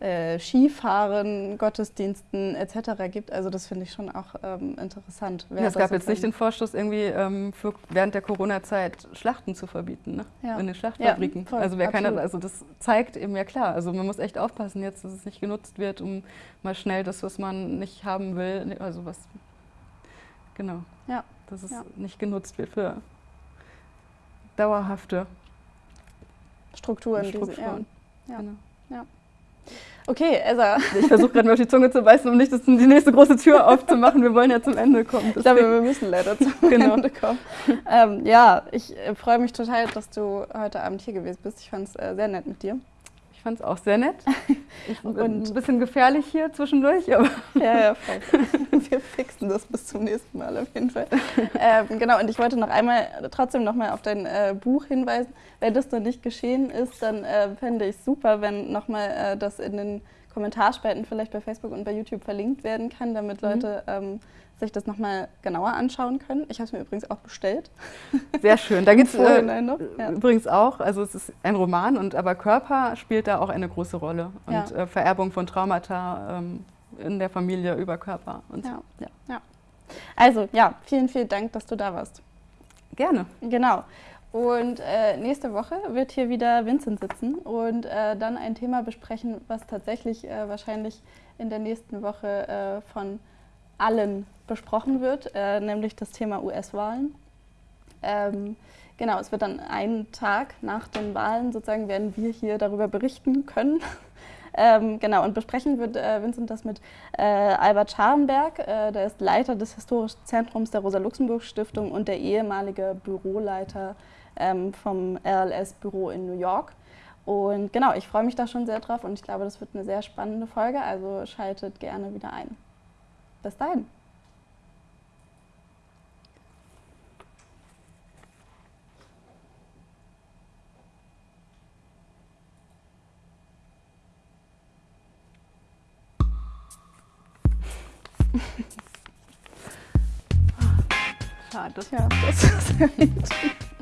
äh, Skifahren, Gottesdiensten etc. gibt. Also das finde ich schon auch ähm, interessant. Ja, es gab jetzt nicht den Vorstoß, irgendwie ähm, für, während der Corona-Zeit Schlachten zu verbieten ne? ja. in den Schlachtfabriken. Ja, voll, also wer keiner, also das zeigt eben ja klar. Also man muss echt aufpassen jetzt, dass es nicht genutzt wird, um mal schnell das, was man nicht haben will, also was genau, ja. dass es ja. nicht genutzt wird für dauerhafte Strukturen. Strukturen. Diese, ja. Genau. ja. Okay, Elsa. Ich versuche gerade mal auf die Zunge zu beißen, um nicht die nächste große Tür aufzumachen. Wir wollen ja zum Ende kommen. Ich glaube, wir müssen leider zum genau. Ende kommen. Ähm, ja, ich äh, freue mich total, dass du heute Abend hier gewesen bist. Ich fand es äh, sehr nett mit dir fand es auch sehr nett. Und ein bisschen gefährlich hier zwischendurch, aber. Ja, ja, voll. Wir fixen das bis zum nächsten Mal auf jeden Fall. Ähm, genau, und ich wollte noch einmal trotzdem nochmal auf dein äh, Buch hinweisen. Wenn das noch nicht geschehen ist, dann äh, fände ich super, wenn nochmal äh, das in den Kommentarspalten vielleicht bei Facebook und bei YouTube verlinkt werden kann, damit mhm. Leute ähm, sich das nochmal genauer anschauen können. Ich habe es mir übrigens auch bestellt. Sehr schön. Da gibt es äh, ja. übrigens auch, also es ist ein Roman, und aber Körper spielt da auch eine große Rolle. Und ja. äh, Vererbung von Traumata ähm, in der Familie über Körper. Und ja. ja. ja. Also ja, vielen, vielen Dank, dass du da warst. Gerne. Genau. Und äh, nächste Woche wird hier wieder Vincent sitzen und äh, dann ein Thema besprechen, was tatsächlich äh, wahrscheinlich in der nächsten Woche äh, von allen besprochen wird, äh, nämlich das Thema US-Wahlen. Ähm, genau, es wird dann einen Tag nach den Wahlen sozusagen, werden wir hier darüber berichten können. ähm, genau, und besprechen wird äh, Vincent das mit äh, Albert Scharenberg, äh, der ist Leiter des Historischen Zentrums der Rosa-Luxemburg-Stiftung und der ehemalige Büroleiter ähm, vom RLS-Büro in New York. Und genau, ich freue mich da schon sehr drauf und ich glaube, das wird eine sehr spannende Folge, also schaltet gerne wieder ein. Bis dahin. Schade. Ja, das ist